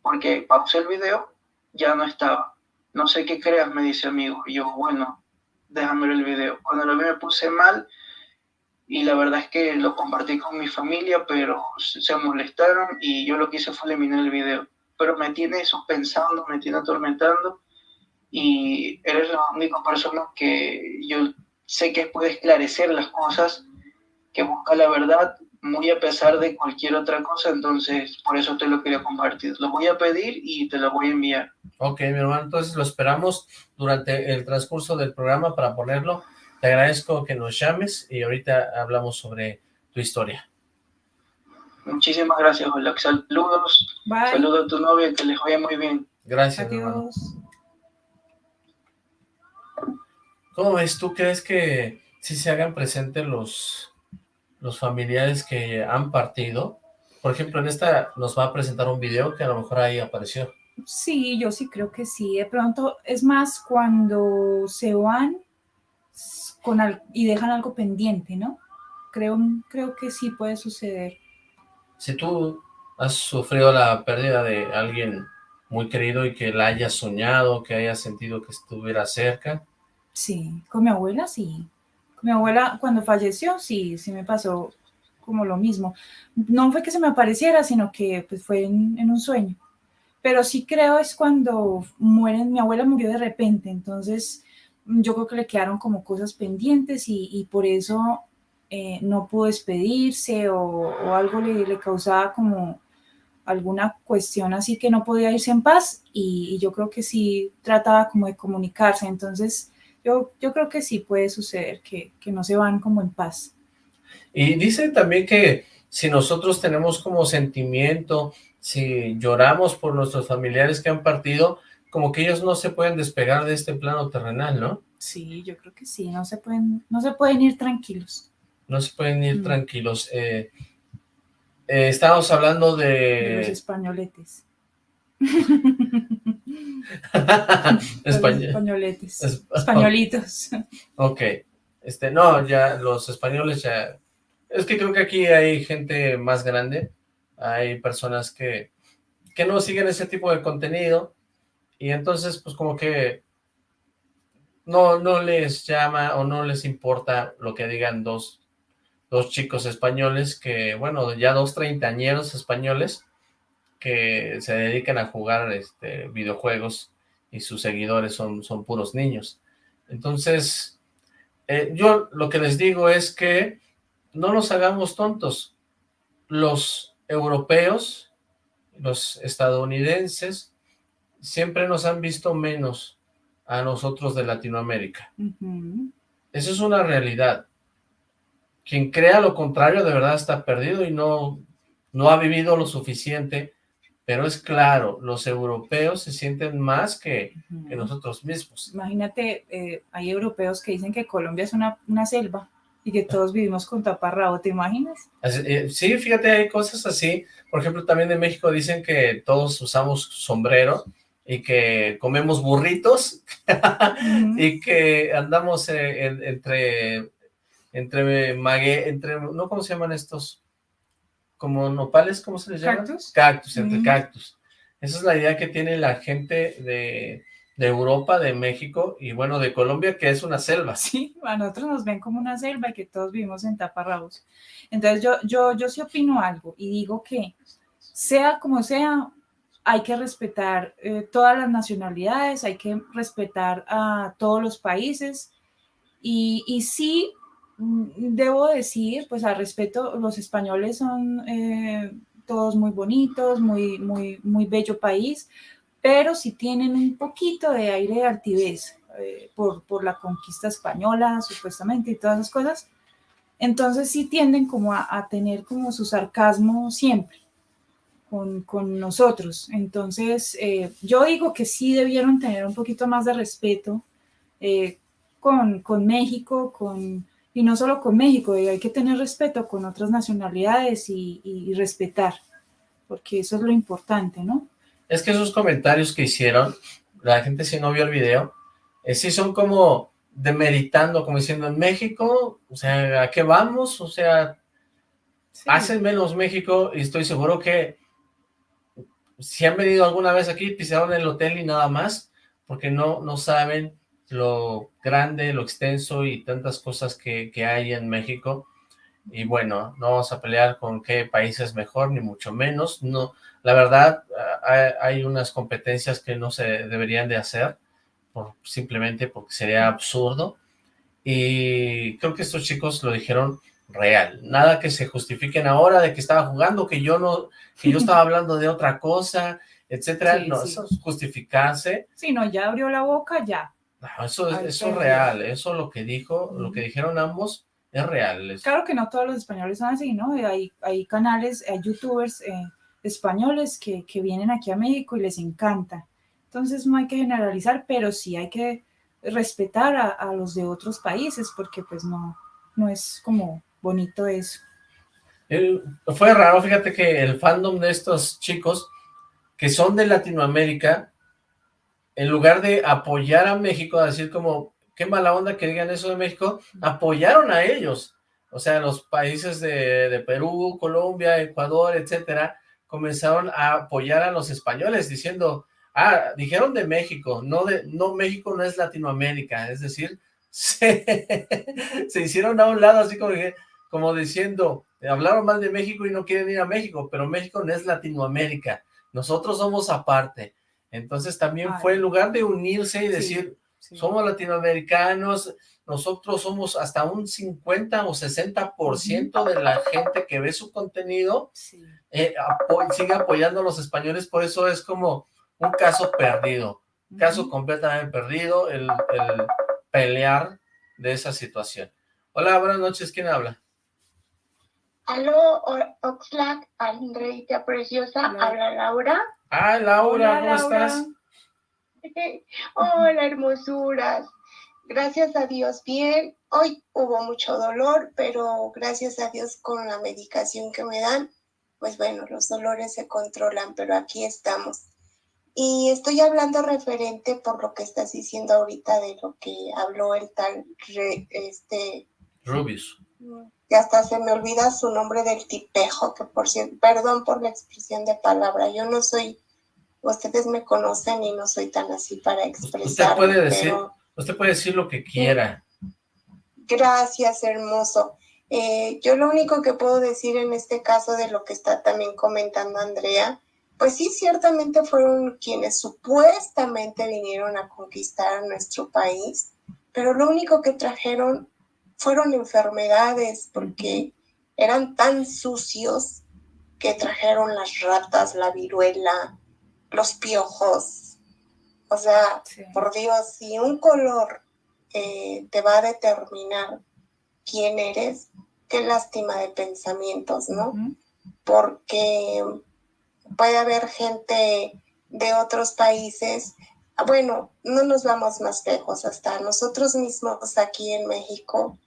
porque pausé el video, ya no estaba no sé qué creas, me dice amigo. Y yo, bueno, déjame ver el video. Cuando lo vi me puse mal y la verdad es que lo compartí con mi familia, pero se molestaron y yo lo que hice fue eliminar el video. Pero me tiene eso pensando, me tiene atormentando y eres la única persona que yo sé que puede esclarecer las cosas, que busca la verdad muy a pesar de cualquier otra cosa, entonces por eso te lo quería compartir. Lo voy a pedir y te lo voy a enviar. Ok, mi hermano, entonces lo esperamos durante el transcurso del programa para ponerlo. Te agradezco que nos llames y ahorita hablamos sobre tu historia. Muchísimas gracias, Hola. Saludos. Saludos a tu novia, que les vaya muy bien. Gracias, hermano. ¿Cómo ves? ¿Tú crees que si se hagan presentes los los familiares que han partido por ejemplo, en esta nos va a presentar un video que a lo mejor ahí apareció. Sí, yo sí creo que sí. De pronto, es más cuando se van con y dejan algo pendiente, ¿no? Creo, creo que sí puede suceder. Si tú has sufrido la pérdida de alguien muy querido y que la hayas soñado, que hayas sentido que estuviera cerca. Sí, con mi abuela sí. Mi abuela cuando falleció, sí, sí me pasó como lo mismo. No fue que se me apareciera, sino que pues, fue en, un sueño. Pero sí creo es cuando mueren, mi abuela murió de repente, entonces yo creo que le quedaron como cosas pendientes y, por eso eh, no pudo despedirse o, o algo le, le, causaba como alguna cuestión así que no podía irse en paz y, yo creo que sí trataba como de comunicarse, entonces yo, yo creo que sí puede suceder que, que no se van como en paz. Y dice también que si nosotros tenemos como sentimiento, si lloramos por nuestros familiares que han partido, como que ellos no se pueden despegar de este plano terrenal, ¿no? Sí, yo creo que sí, no se pueden, no se pueden ir tranquilos. No se pueden ir mm. tranquilos. Eh, eh, estamos hablando de... los españoletes. Españoletes. Españolitos. ok. Este, no, ya los españoles ya... Es que creo que aquí hay gente más grande. Hay personas que, que no siguen ese tipo de contenido. Y entonces, pues como que no, no les llama o no les importa lo que digan dos dos chicos españoles que, bueno, ya dos treintañeros españoles que se dedican a jugar este, videojuegos y sus seguidores son, son puros niños. Entonces, eh, yo lo que les digo es que no nos hagamos tontos. Los europeos, los estadounidenses, siempre nos han visto menos a nosotros de Latinoamérica. Eso es una realidad quien crea lo contrario de verdad está perdido y no, no ha vivido lo suficiente, pero es claro, los europeos se sienten más que, nosotros mismos. Imagínate, eh, hay europeos que dicen que Colombia es una, selva y que todos vivimos con taparrabo, ¿te imaginas? Eh, sí, fíjate, hay cosas así, por ejemplo, también en México dicen que todos usamos sombrero, y que comemos burritos y que andamos eh, entre entre mague, entre, ¿no? ¿Cómo se llaman estos? Como nopales, ¿cómo se les llama? Cactus. Cactus, entre cactus. Esa es la idea que tiene la gente de, Europa, de México y bueno, de Colombia, que es una selva. Sí, a nosotros nos ven como una selva y que todos vivimos en taparrabos. Entonces yo, yo, yo sí opino algo y digo que sea como sea, hay que respetar eh, todas las nacionalidades, hay que respetar a todos los países y, y sí debo decir, pues al respeto, los españoles son eh, todos muy bonitos, muy, muy, muy bello país, pero si tienen un poquito de aire de altivez eh, por, por, la conquista española, supuestamente, y todas esas cosas, entonces sí tienden como a, tener como su sarcasmo siempre con, con nosotros. Entonces, eh, yo digo que sí debieron tener un poquito más de respeto con, con México, con y no solo con México, hay que tener respeto con otras nacionalidades y, respetar, porque eso es lo importante, ¿no? Es que esos comentarios que hicieron, la gente si no vio el video, eh, sí son como demeritando, como diciendo, en México, o sea, ¿a qué vamos? O sea, hacen menos México y estoy seguro que si han venido alguna vez aquí, pisaron el hotel y nada más, porque no, no saben lo grande, lo extenso y tantas cosas que, hay en México. Y bueno, no vamos a pelear con qué país es mejor, ni mucho menos. No, la verdad, hay, unas competencias que no se deberían de hacer, por, simplemente porque sería absurdo. Y creo que estos chicos lo dijeron real. Nada que se justifiquen ahora de que estaba jugando, que yo no, que yo estaba hablando de otra cosa, etcétera. no, eso es justificarse. Sí, no, ya abrió la boca, ya eso, es, eso real, eso lo que dijo, lo que dijeron ambos es real. Claro que no todos los españoles son así, ¿no? Hay, hay canales, hay youtubers eh, españoles que, que, vienen aquí a México y les encanta. Entonces no hay que generalizar, pero sí hay que respetar a, a los de otros países porque pues no, no es como bonito eso. fue raro, fíjate que el fandom de estos chicos que son de Latinoamérica, en lugar de apoyar a México, a decir como, qué mala onda que digan eso de México, apoyaron a ellos. O sea, los países de, de Perú, Colombia, Ecuador, etcétera, comenzaron a apoyar a los españoles diciendo, ah, dijeron de México, no de, no, México no es Latinoamérica, es decir, se, se hicieron a un lado así como, como diciendo, hablaron mal de México y no quieren ir a México, pero México no es Latinoamérica, nosotros somos aparte. Entonces también fue en lugar de unirse y decir, somos latinoamericanos, nosotros somos hasta un 50 o 60% de la gente que ve su contenido, eh, sigue apoyando a los españoles, por eso es como un caso perdido, un caso completamente perdido, el, pelear de esa situación. Hola, buenas noches, ¿quién habla? Aló, Oxlack, Andreita Preciosa, habla Laura. Ah, Laura, ¿cómo estás? Hola, hermosuras. Gracias a Dios, bien. Hoy hubo mucho dolor, pero gracias a Dios con la medicación que me dan, pues bueno, los dolores se controlan, pero aquí estamos. Y estoy hablando referente por lo que estás diciendo ahorita de lo que habló el tal, este... Rubius. Que hasta se me olvida su nombre del tipejo, que por cierto, perdón por la expresión de palabra, yo no soy ustedes me conocen y no soy tan así para expresar. Usted puede decir, usted puede decir lo que quiera. Gracias, hermoso. Eh, yo lo único que puedo decir en este caso de lo que está también comentando Andrea, pues sí, ciertamente fueron quienes supuestamente vinieron a conquistar nuestro país, pero lo único que trajeron fueron enfermedades porque eran tan sucios que trajeron las ratas, la viruela, los piojos. O sea, por Dios, si un color eh, te va a determinar quién eres, qué lástima de pensamientos, ¿no? Porque puede haber gente de otros países, bueno, no nos vamos más lejos, hasta nosotros mismos aquí en México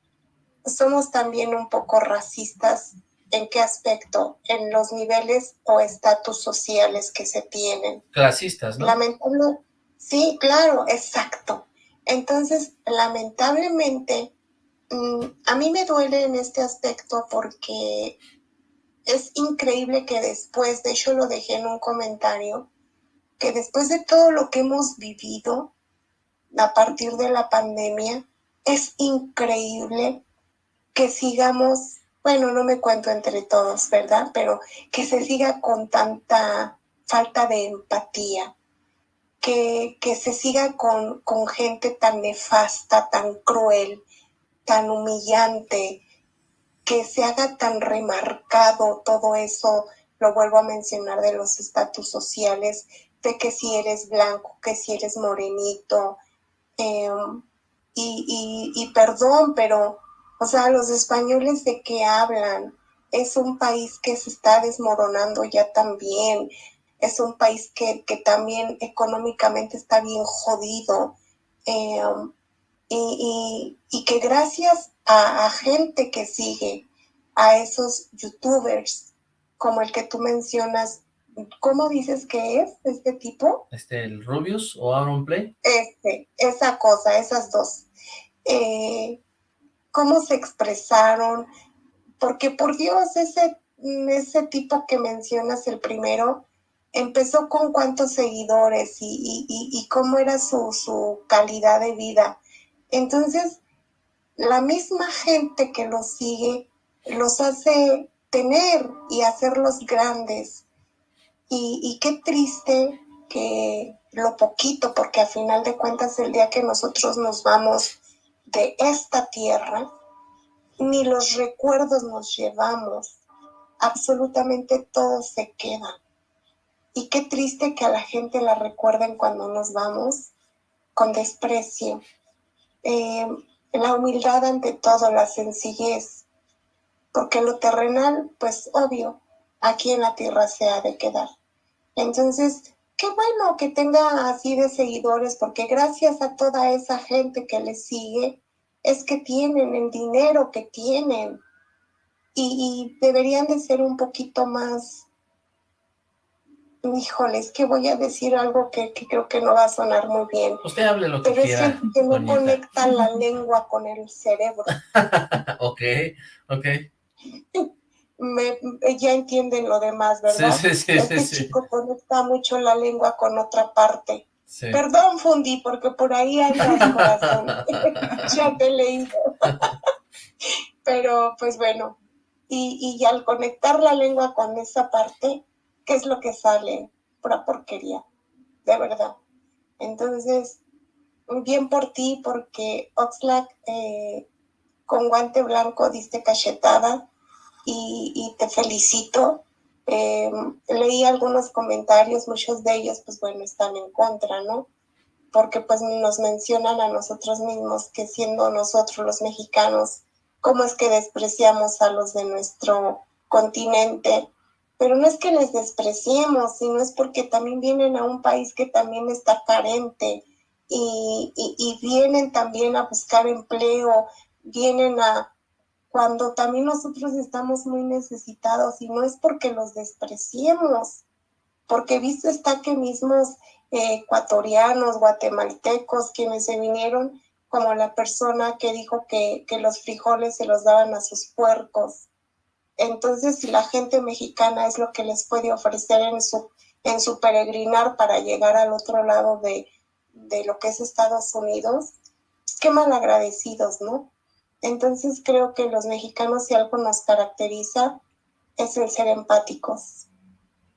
somos también un poco racistas ¿En qué aspecto? En los niveles o estatus sociales que se tienen. Clasistas, ¿no? Lamentable, sí, claro, exacto. Entonces, lamentablemente, mm, a mí me duele en este aspecto porque es increíble que después, de hecho lo dejé en un comentario, que después de todo lo que hemos vivido a partir de la pandemia, es increíble que sigamos bueno, no me cuento entre todos, ¿verdad? Pero que se siga con tanta falta de empatía, que, que se siga con, con gente tan nefasta, tan cruel, tan humillante, que se haga tan remarcado todo eso, lo vuelvo a mencionar, de los estatus sociales, de que si eres blanco, que si eres morenito, em, y, y, y, perdón, pero o sea, los españoles de qué hablan? Es un país que se está desmoronando ya también. Es un país que, también económicamente está bien jodido. Em, y, que gracias a, gente que sigue a esos youtubers como el que tú mencionas, ¿cómo dices que es este tipo? Este, el Rubius o Aaron Play. Este, esa cosa, esas dos. Eh, cómo se expresaron, porque por Dios, ese, ese tipo que mencionas, el primero, empezó con cuántos seguidores y, cómo era su, su, calidad de vida. Entonces, la misma gente que los sigue los hace tener y hacerlos grandes. Y, y qué triste que lo poquito, porque a final de cuentas el día que nosotros nos vamos de esta tierra, ni los recuerdos nos llevamos, absolutamente todo se queda. Y qué triste que a la gente la recuerden cuando nos vamos con desprecio. Eh, la humildad ante todo, la sencillez, porque lo terrenal, pues obvio, aquí en la tierra se ha de quedar. Entonces, qué bueno que tenga así de seguidores, porque gracias a toda esa gente que le sigue, es que tienen el dinero que tienen. y, deberían de ser un poquito más, híjoles, que voy a decir algo que, creo que no va a sonar muy bien. Usted hable lo que pero quiera. es que no conecta la lengua con el cerebro. ok, ok. Me, ya entienden lo demás, ¿verdad? Sí, sí, sí. Este chico conecta mucho la lengua con otra parte. Perdón, Fundi, porque por ahí andas, corazón. ya te he leído. Pero, pues bueno, y, y al conectar la lengua con esa parte, ¿qué es lo que sale? Pura porquería, de verdad. Entonces, bien por ti, porque Oxlack eh, con guante blanco diste cachetada y, te felicito. Eh, leí algunos comentarios, muchos de ellos, pues bueno, están en contra, ¿no? Porque pues nos mencionan a nosotros mismos que siendo nosotros los mexicanos cómo es que despreciamos a los de nuestro continente. Pero no es que les despreciemos, sino es porque también vienen a un país que también está carente y, y, vienen también a buscar empleo, vienen a, cuando también nosotros estamos muy necesitados y no es porque los despreciemos, porque visto está que mismos eh, ecuatorianos, guatemaltecos, quienes se vinieron, como la persona que dijo que, los frijoles se los daban a sus puercos. Entonces, si la gente mexicana es lo que les puede ofrecer en su, peregrinar para llegar al otro lado de, de lo que es Estados Unidos, qué mal agradecidos, ¿no? Entonces creo que los mexicanos si algo nos caracteriza es el ser empáticos.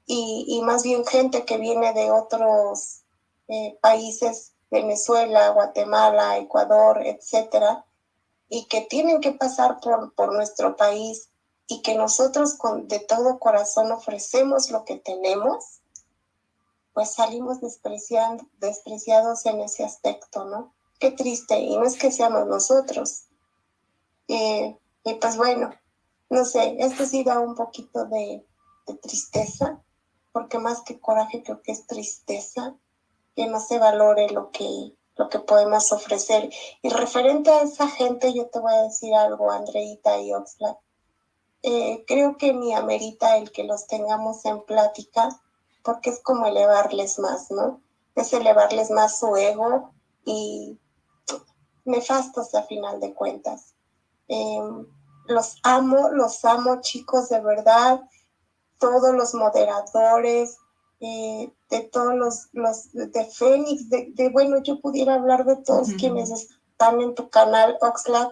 Y, más bien gente que viene de otros eh, países Venezuela, Guatemala, Ecuador, etcétera, y que tienen que pasar por, por nuestro país y que nosotros con, de todo corazón ofrecemos lo que tenemos, pues salimos despreciados en ese aspecto, ¿no? Qué triste, y no es que seamos nosotros. Eh, y pues bueno, no sé, esto sí da un poquito de, tristeza, porque más que coraje creo que es tristeza, que no se valore lo que, lo que podemos ofrecer. Y referente a esa gente, yo te voy a decir algo, Andreita y Oxlack. Eh, creo que ni amerita el que los tengamos en plática, porque es como elevarles más, ¿no? Es elevarles más su ego y nefastos a final de cuentas. Em, los amo, los amo chicos de verdad, todos los moderadores, eh, de todos los, los de Fénix, de, bueno, yo pudiera hablar de todos quienes están en tu canal Oxlack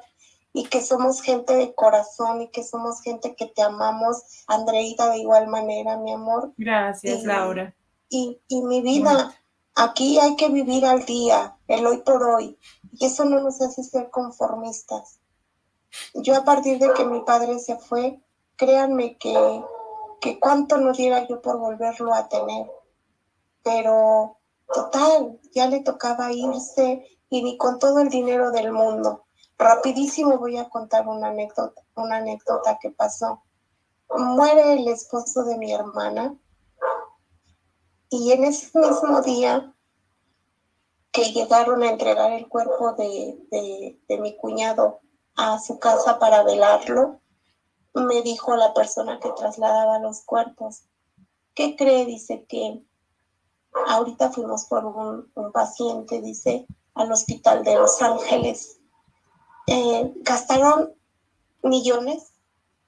y que somos gente de corazón y que somos gente que te amamos, Andreita de igual manera, mi amor. Gracias, Laura. Y, y mi vida, aquí hay que vivir al día, el hoy por hoy, y eso no nos hace ser conformistas. Yo a partir de que mi padre se fue, créanme que que cuánto no diera yo por volverlo a tener. Pero total, ya le tocaba irse y ni con todo el dinero del mundo. Rapidísimo voy a contar una anécdota, una anécdota que pasó. Muere el esposo de mi hermana y en ese mismo día que llegaron a entregar el cuerpo de, de, de mi cuñado a su casa para velarlo, me dijo la persona que trasladaba los cuerpos. ¿Qué cree? Dice que ahorita fuimos por un, paciente, dice, al hospital de Los Ángeles. Eh, gastaron millones,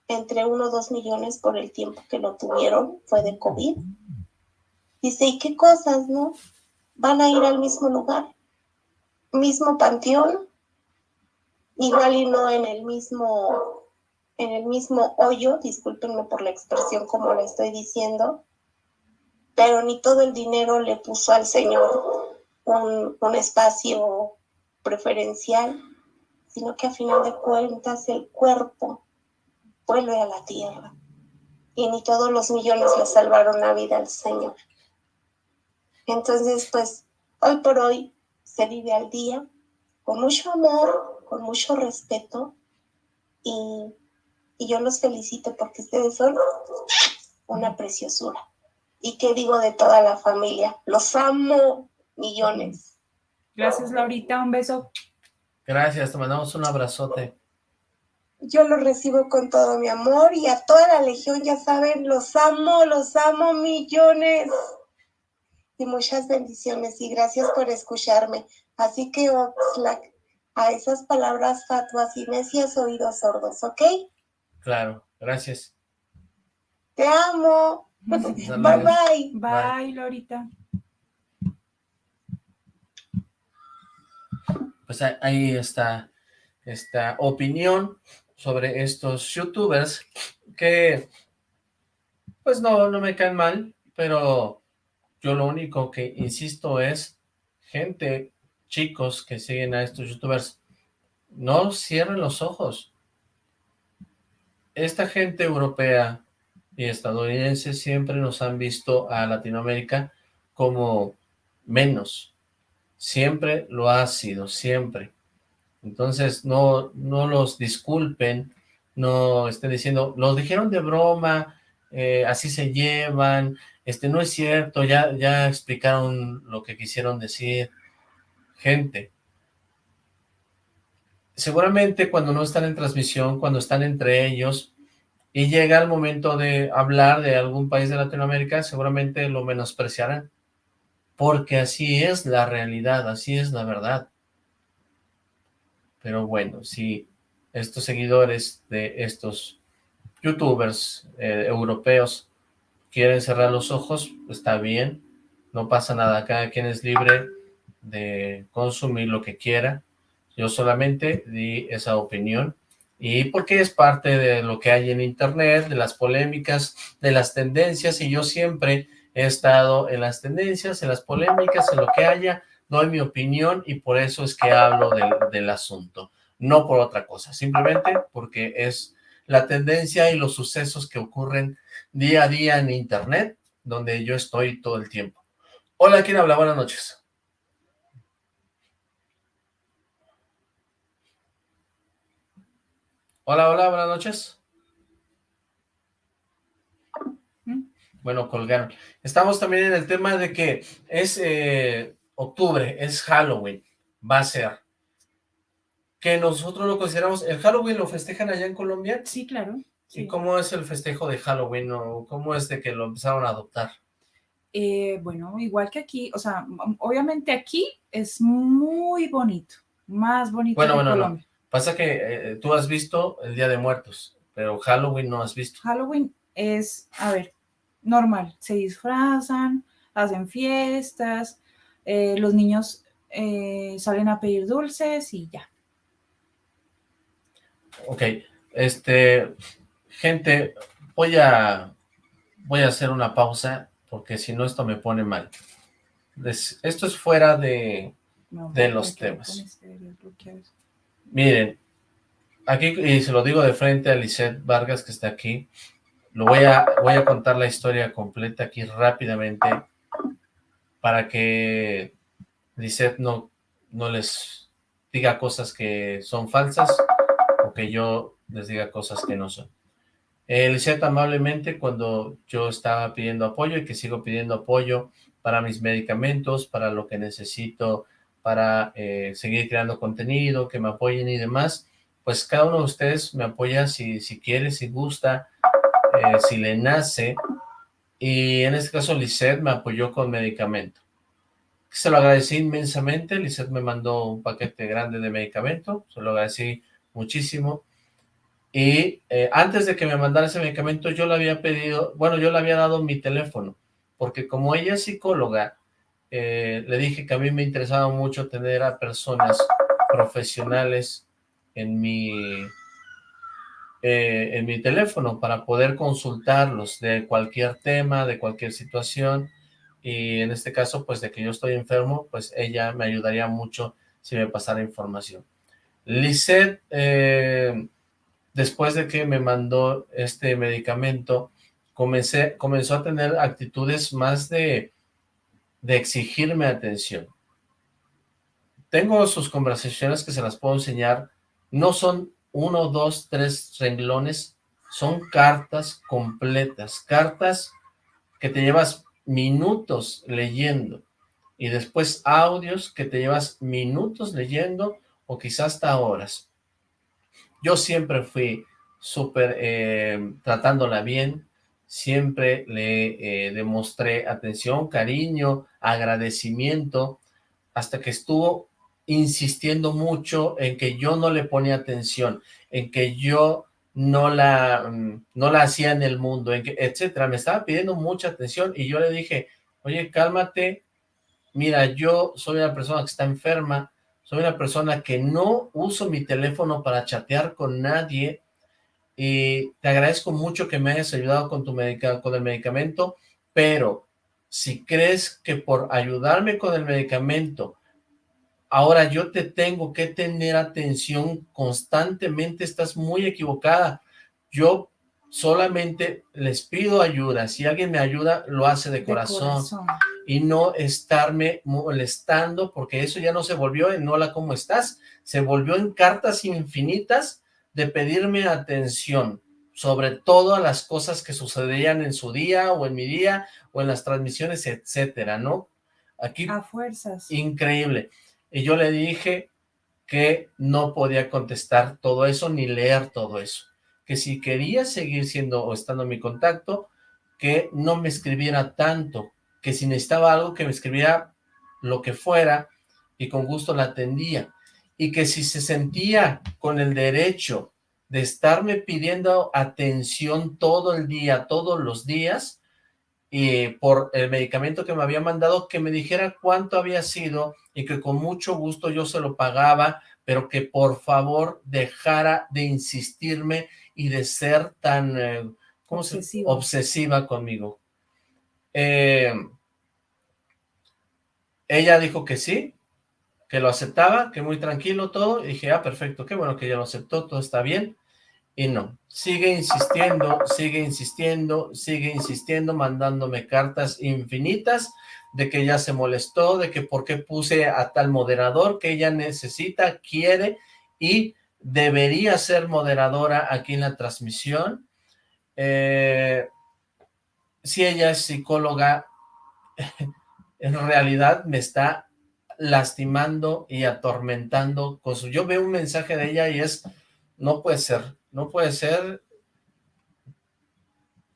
entre uno o dos millones por el tiempo que lo tuvieron, fue de COVID. Dice, ¿y qué cosas, no? Van a ir al mismo lugar, mismo panteón, igual y no en el mismo en el mismo hoyo, discúlpenme por la expresión como le estoy diciendo, pero ni todo el dinero le puso al Señor un, espacio preferencial, sino que a final de cuentas el cuerpo vuelve a la tierra. Y ni todos los millones le salvaron la vida al Señor. Entonces, pues, hoy por hoy se vive al día con mucho amor, con mucho respeto y y yo los felicito porque ustedes son una preciosura. ¿Y qué digo de toda la familia? Los amo millones. Gracias, Laurita. Un beso. Gracias, te mandamos un abrazote. yo los recibo con todo mi amor y a toda la legión, ya saben, los amo, los amo millones. Y muchas bendiciones y gracias por escucharme. Así que Oxlack, a esas palabras fatuas y necias oídos sordos, ¿ok? Claro, gracias. Te amo. Bye luego. bye. Bye, Lorita. Pues ahí- ahí está esta opinión sobre estos youtubers que pues no, no me caen mal, pero yo lo único que insisto es gente, chicos que siguen a estos youtubers, no cierren los ojos. Esta gente europea y estadounidense siempre nos han visto a Latinoamérica como menos. Siempre lo ha sido, siempre. Entonces, no, no los disculpen, no estén diciendo, los dijeron de broma, eh, así se llevan, este no es cierto, ya, ya explicaron lo que quisieron decir. Gente, seguramente cuando no están en transmisión, cuando están entre ellos, y llega el momento de hablar de algún país de Latinoamérica, seguramente lo menospreciarán, porque así es la realidad, así es la verdad. Pero bueno, si estos seguidores de estos youtubers eh, europeos quieren cerrar los ojos, está bien, no pasa nada, cada quien es libre de consumir lo que quiera, yo solamente di esa opinión, y porque es parte de lo que hay en internet, de las polémicas, de las tendencias, y yo siempre he estado en las tendencias, en las polémicas, en lo que haya, doy mi opinión, y por eso es que hablo del, del asunto, no por otra cosa, simplemente porque es la tendencia y los sucesos que ocurren día a día en internet, donde yo estoy todo el tiempo. Hola, ¿quién habla? Buenas noches. Hola, hola, buenas noches. Bueno, colgaron. Estamos también en el tema de que es eh, octubre, es Halloween, va a ser. Que nosotros lo consideramos, ¿el Halloween lo festejan allá en Colombia? Sí, claro. ¿Y cómo es el festejo de Halloween o cómo es de que lo empezaron a adoptar? Eh, bueno, igual que aquí, o sea, obviamente aquí es muy bonito, más bonito Bueno, que bueno, no. Pasa que eh, tú has visto el Día de Muertos, pero Halloween no has visto. Halloween es, a ver, normal, se disfrazan, hacen fiestas, eh, los niños eh, salen a pedir dulces y ya. Ok, este, gente, voy a, voy a hacer una pausa porque si no esto me pone mal. Esto es fuera de, No, De los temas. este. Miren, aquí, y se lo digo de frente a Lisette Vargas que está aquí, lo voy a, voy a contar la historia completa aquí rápidamente para que Lisette no, no les diga cosas que son falsas o que yo les diga cosas que no son. Eh, Lisette amablemente cuando yo estaba pidiendo apoyo y que sigo pidiendo apoyo para mis medicamentos, para lo que necesito para eh, seguir creando contenido, que me apoyen y demás, pues cada uno de ustedes me apoya si, si quiere, si gusta, eh, si le nace, y en este caso Lisette me apoyó con medicamento. Se lo agradecí inmensamente, Lisette me mandó un paquete grande de medicamento, se lo agradecí muchísimo, y eh, antes de que me mandara ese medicamento yo le había pedido, bueno, yo le había dado mi teléfono, porque como ella es psicóloga, eh, le dije que a mí me interesaba mucho tener a personas profesionales en mi, eh, en mi teléfono para poder consultarlos de cualquier tema, de cualquier situación, y en este caso, pues de que yo estoy enfermo, pues ella me ayudaría mucho si me pasara información. Lisette, eh, después de que me mandó este medicamento, comencé, comenzó a tener actitudes más de de exigirme atención. Tengo sus conversaciones que se las puedo enseñar, no son uno, dos, tres renglones, son cartas completas, cartas que te llevas minutos leyendo y después audios que te llevas minutos leyendo o quizás hasta horas. Yo siempre fui súper eh, tratándola bien, siempre le eh, demostré atención, cariño, agradecimiento, hasta que estuvo insistiendo mucho en que yo no le ponía atención, en que yo no la, mm, no la hacía en el mundo, en que, etcétera. Me estaba pidiendo mucha atención y yo le dije, oye, cálmate, mira, yo soy una persona que está enferma, soy una persona que no uso mi teléfono para chatear con nadie y te agradezco mucho que me hayas ayudado con, tu medica con el medicamento, pero si crees que por ayudarme con el medicamento ahora yo te tengo que tener atención constantemente, estás muy equivocada. Yo solamente les pido ayuda, si alguien me ayuda, lo hace de, corazón, y no estarme molestando, porque eso ya no se volvió en hola, ¿cómo estás? Se volvió en cartas infinitas de pedirme atención, sobre todo a las cosas que sucedían en su día, o en mi día, o en las transmisiones, etcétera, ¿no? Aquí... A fuerzas. Increíble y yo le dije que no podía contestar todo eso ni leer todo eso, que si quería seguir siendo o estando en mi contacto, que no me escribiera tanto, que si necesitaba algo que me escribiera lo que fuera y con gusto la atendía, y que si se sentía con el derecho de estarme pidiendo atención todo el día, todos los días, y por el medicamento que me había mandado, que me dijera cuánto había sido y que con mucho gusto yo se lo pagaba, pero que por favor dejara de insistirme y de ser tan eh, obsesiva. obsesiva conmigo. Eh, ella dijo que sí, que lo aceptaba, que muy tranquilo todo, dije, ah, perfecto, qué bueno que ella lo aceptó, todo está bien, y no, sigue insistiendo, sigue insistiendo, sigue insistiendo, mandándome cartas infinitas de que ella se molestó, de que por qué puse a tal moderador que ella necesita, quiere y debería ser moderadora aquí en la transmisión. Eh, si ella es psicóloga, en realidad me está lastimando y atormentando con su... Yo veo un mensaje de ella y es, no puede ser, no puede ser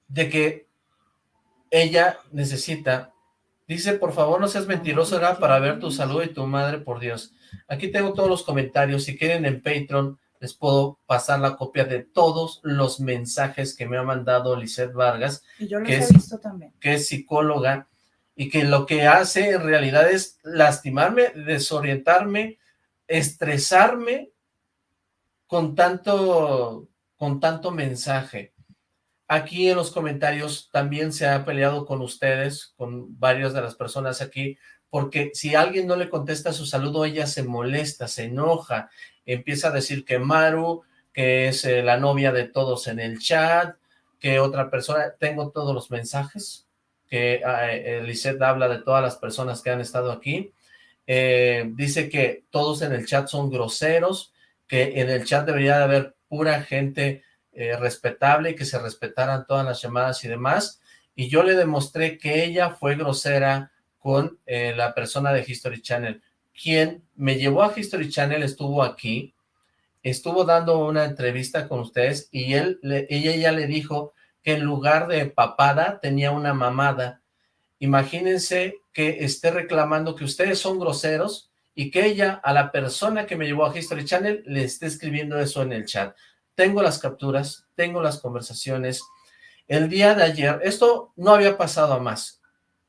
de que ella necesita, dice, por favor no seas mentiroso, era para ver tu salud y tu madre, por Dios. Aquí tengo todos los comentarios, si quieren en Patreon les puedo pasar la copia de todos los mensajes que me ha mandado Lisette Vargas, que, es, visto también. que es psicóloga, y que lo que hace en realidad es lastimarme, desorientarme, estresarme con tanto, con tanto mensaje. Aquí en los comentarios también se ha peleado con ustedes, con varias de las personas aquí, porque si alguien no le contesta su saludo, ella se molesta, se enoja, empieza a decir que Maru, que es eh, la novia de todos en el chat, que otra persona, tengo todos los mensajes, que uh, habla de todas las personas que han estado aquí, eh, dice que todos en el chat son groseros, que en el chat debería de haber pura gente eh, respetable y que se respetaran todas las llamadas y demás, y yo le demostré que ella fue grosera con eh, la persona de History Channel. Quien me llevó a History Channel estuvo aquí, estuvo dando una entrevista con ustedes y él, ella ya le dijo que en lugar de papada tenía una mamada. Imagínense que esté reclamando que ustedes son groseros y que ella, a la persona que me llevó a History Channel, le esté escribiendo eso en el chat. Tengo las capturas, tengo las conversaciones. El día de ayer, esto no había pasado a más,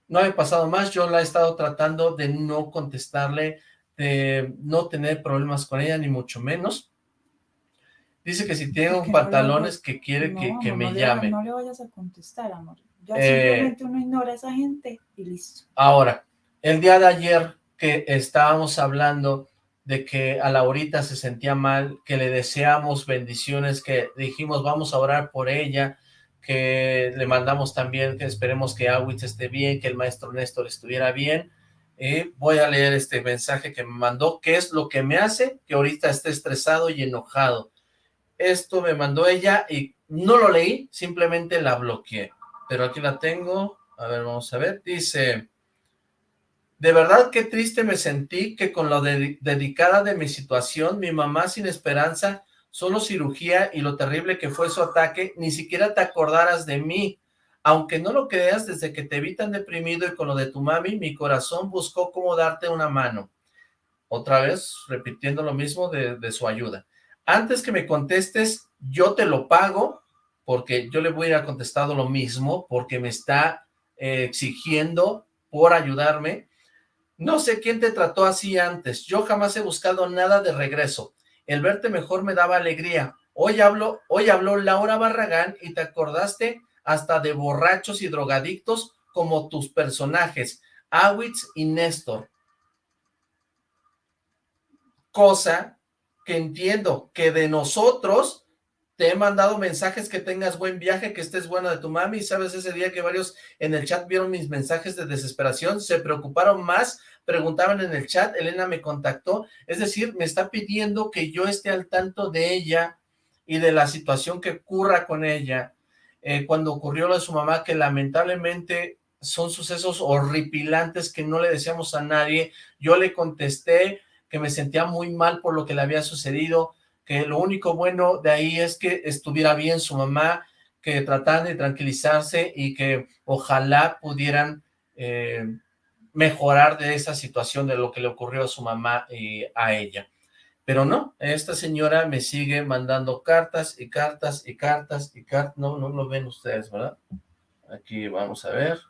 no había pasado más, yo la he estado tratando de no contestarle, de no tener problemas con ella, ni mucho menos. Dice que si tiene un pantalones que quiere que, me llame. no le vayas a contestar, amor. Ya eh, simplemente uno ignora a esa gente y listo. Ahora, el día de ayer que estábamos hablando de que a Laurita se sentía mal, que le deseamos bendiciones, que dijimos vamos a orar por ella, que le mandamos también que esperemos que Awitz esté bien, que el maestro Néstor estuviera bien. y voy a leer este mensaje que me mandó, que es lo que me hace que ahorita esté estresado y enojado. Esto me mandó ella y no lo leí, simplemente la bloqueé. Pero aquí la tengo, a ver, vamos a ver, dice... De verdad qué triste me sentí que con lo dedicada de mi situación, mi mamá sin esperanza, solo cirugía y lo terrible que fue su ataque, ni siquiera te acordaras de mí. Aunque no lo creas, desde que te vi tan deprimido y con lo de tu mami, mi corazón buscó cómo darte una mano. Otra vez, repitiendo lo mismo de, de su ayuda. Antes que me contestes, yo te lo pago, porque yo le voy a contestar lo mismo, porque me está eh, exigiendo por ayudarme. No sé quién te trató así antes, yo jamás he buscado nada de regreso. El verte mejor me daba alegría. Hoy hablo, hoy habló Laura Barragán y te acordaste hasta de borrachos y drogadictos como tus personajes, Awitz y Néstor. Cosa que entiendo que de nosotros te he mandado mensajes que tengas buen viaje, que estés buena de tu mami, sabes ese día que varios en el chat vieron mis mensajes de desesperación, se preocuparon más, preguntaban en el chat, Elena me contactó, es decir, me está pidiendo que yo esté al tanto de ella y de la situación que ocurra con ella, eh, cuando ocurrió lo de su mamá, que lamentablemente son sucesos horripilantes que no le deseamos a nadie, yo le contesté que me sentía muy mal por lo que le había sucedido, que lo único bueno de ahí es que estuviera bien su mamá, que trataran de tranquilizarse y que ojalá pudieran eh, mejorar de esa situación de lo que le ocurrió a su mamá y a ella. Pero no, esta señora me sigue mandando cartas y cartas y cartas y cartas, no, no lo ven ustedes, ¿verdad? Aquí vamos a ver.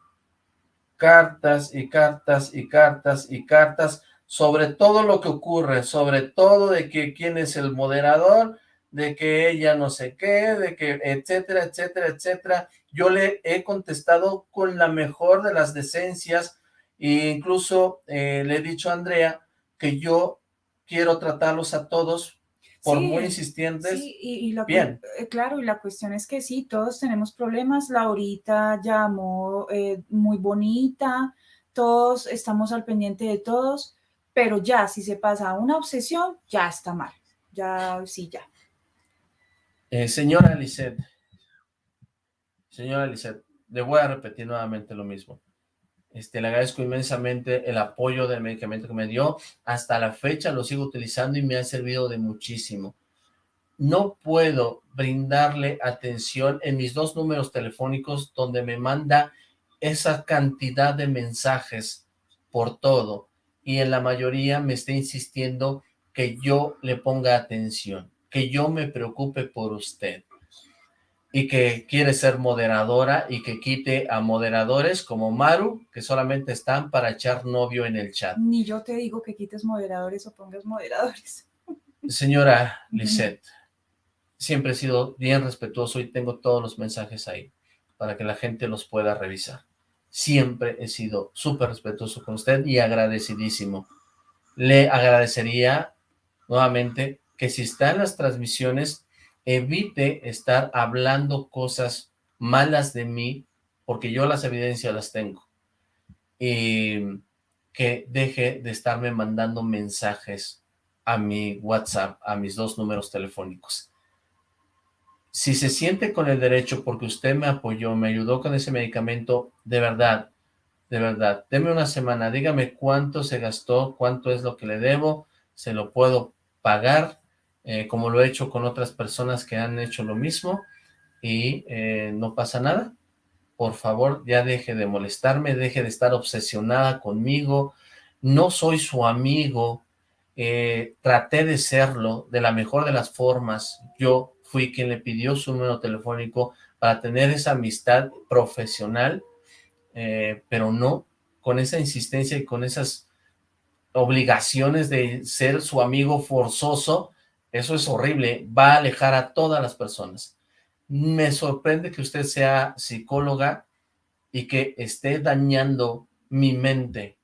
Cartas y cartas y cartas y cartas sobre todo lo que ocurre, sobre todo de que quién es el moderador, de que ella no sé qué, de que etcétera, etcétera, etcétera. Yo le he contestado con la mejor de las decencias e incluso eh, le he dicho a Andrea que yo quiero tratarlos a todos por muy insistentes, sí, y, la, bien. Eh, claro, y la cuestión es que sí, todos tenemos problemas. Laurita llamó eh, muy bonita, todos estamos al pendiente de todos, pero ya si se pasa a una obsesión, ya está mal, ya, sí, ya. Eh, señora Lisette, señora Lisette, le voy a repetir nuevamente lo mismo. Este, le agradezco inmensamente el apoyo del medicamento que me dio. Hasta la fecha lo sigo utilizando y me ha servido de muchísimo. No puedo brindarle atención en mis dos números telefónicos donde me manda esa cantidad de mensajes por todo y en la mayoría me está insistiendo que yo le ponga atención, que yo me preocupe por usted y que quiere ser moderadora y que quite a moderadores como Maru, que solamente están para echar novio en el chat. Ni yo te digo que quites moderadores o pongas moderadores. Señora Lisette, siempre he sido bien respetuoso y tengo todos los mensajes ahí para que la gente los pueda revisar siempre he sido súper respetuoso con usted y agradecidísimo. Le agradecería nuevamente que si está en las transmisiones, evite estar hablando cosas malas de mí, porque yo las evidencias las tengo. Y que deje de estarme mandando mensajes a mi WhatsApp, a mis dos números telefónicos si se siente con el derecho porque usted me apoyó, me ayudó con ese medicamento, de verdad, de verdad, deme una semana, dígame cuánto se gastó, cuánto es lo que le debo, se lo puedo pagar, eh, como lo he hecho con otras personas que han hecho lo mismo, y eh, no pasa nada. Por favor, ya deje de molestarme, deje de estar obsesionada conmigo, no soy su amigo, eh, traté de serlo de la mejor de las formas, yo fui quien le pidió su número telefónico para tener esa amistad profesional, eh, pero no con esa insistencia y con esas obligaciones de ser su amigo forzoso, eso es horrible, va a alejar a todas las personas. Me sorprende que usted sea psicóloga y que esté dañando mi mente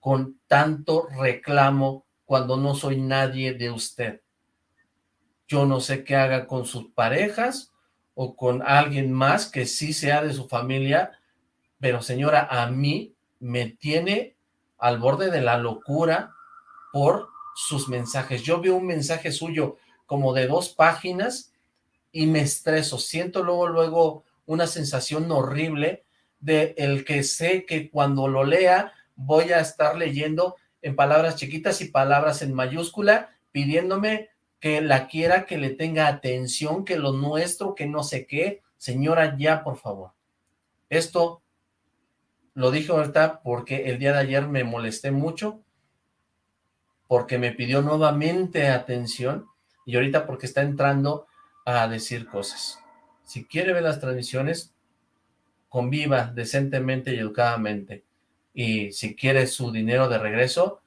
con tanto reclamo cuando no soy nadie de usted yo no sé qué haga con sus parejas o con alguien más que sí sea de su familia, pero señora, a mí me tiene al borde de la locura por sus mensajes. Yo veo un mensaje suyo como de dos páginas y me estreso, siento luego, luego una sensación horrible de el que sé que cuando lo lea voy a estar leyendo en palabras chiquitas y palabras en mayúscula, pidiéndome que la quiera, que le tenga atención, que lo nuestro, que no sé qué. Señora, ya, por favor. Esto lo dije ahorita porque el día de ayer me molesté mucho, porque me pidió nuevamente atención, y ahorita porque está entrando a decir cosas. Si quiere ver las transmisiones, conviva decentemente y educadamente. Y si quiere su dinero de regreso,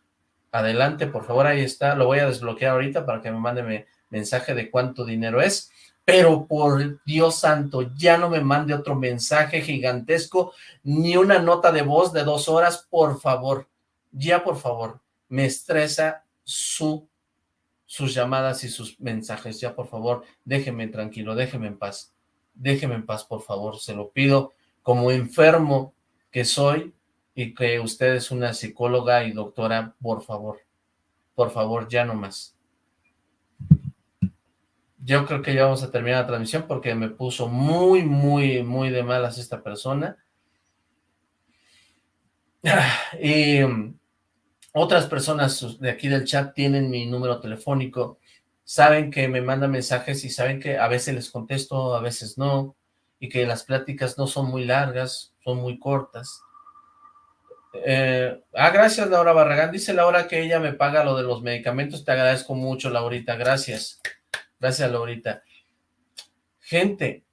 adelante, por favor, ahí está. Lo voy a desbloquear ahorita para que me mande mensaje de cuánto dinero es. Pero por Dios santo, ya no me mande otro mensaje gigantesco, ni una nota de voz de dos horas, por favor. Ya, por favor. Me estresa su, sus llamadas y sus mensajes. Ya, por favor, déjeme tranquilo, déjeme en paz. Déjeme en paz, por favor, se lo pido como enfermo que soy y que usted es una psicóloga y doctora, por favor, por favor, ya no más. Yo creo que ya vamos a terminar la transmisión porque me puso muy, muy, muy de malas esta persona. Y um, otras personas de aquí del chat tienen mi número telefónico, saben que me mandan mensajes y saben que a veces les contesto, a veces no y que las pláticas no son muy largas, son muy cortas. Eh, ah, gracias Laura Barragán, dice Laura que ella me paga lo de los medicamentos, te agradezco mucho Laurita, gracias, gracias Laurita. Gente,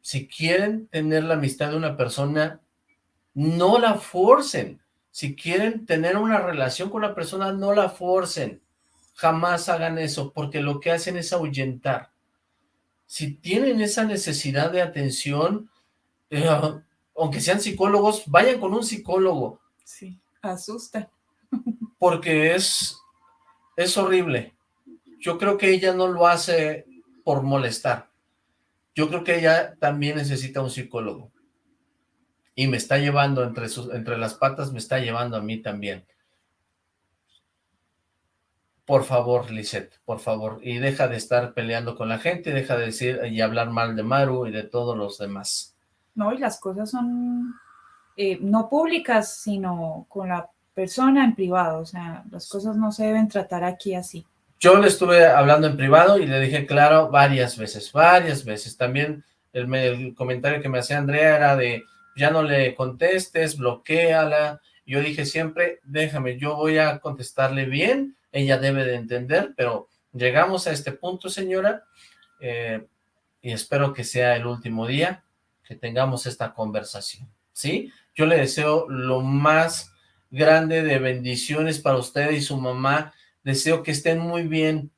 si quieren tener la amistad de una persona, no la forcen, si quieren tener una relación con una persona, no la forcen, jamás hagan eso, porque lo que hacen es ahuyentar. Si tienen esa necesidad de atención, eh, aunque sean psicólogos, vayan con un psicólogo. Sí, asusta. Porque es, es horrible. Yo creo que ella no lo hace por molestar. Yo creo que ella también necesita un psicólogo. Y me está llevando entre, sus, entre las patas, me está llevando a mí también. Por favor, Lisette, por favor, y deja de estar peleando con la gente, deja de decir y hablar mal de Maru y de todos los demás. No, y las cosas son eh, no públicas, sino con la persona en privado, o sea, las cosas no se deben tratar aquí así. Yo le estuve hablando en privado y le dije claro varias veces, varias veces. También el, comentario que me hacía Andrea era de, ya no le contestes, bloqueala. Yo dije siempre, déjame, yo voy a contestarle bien, ella debe de entender, pero llegamos a este punto, señora, eh, y espero que sea el último día que tengamos esta conversación, ¿sí? Yo le deseo lo más grande de bendiciones para usted y su mamá, deseo que estén muy bien,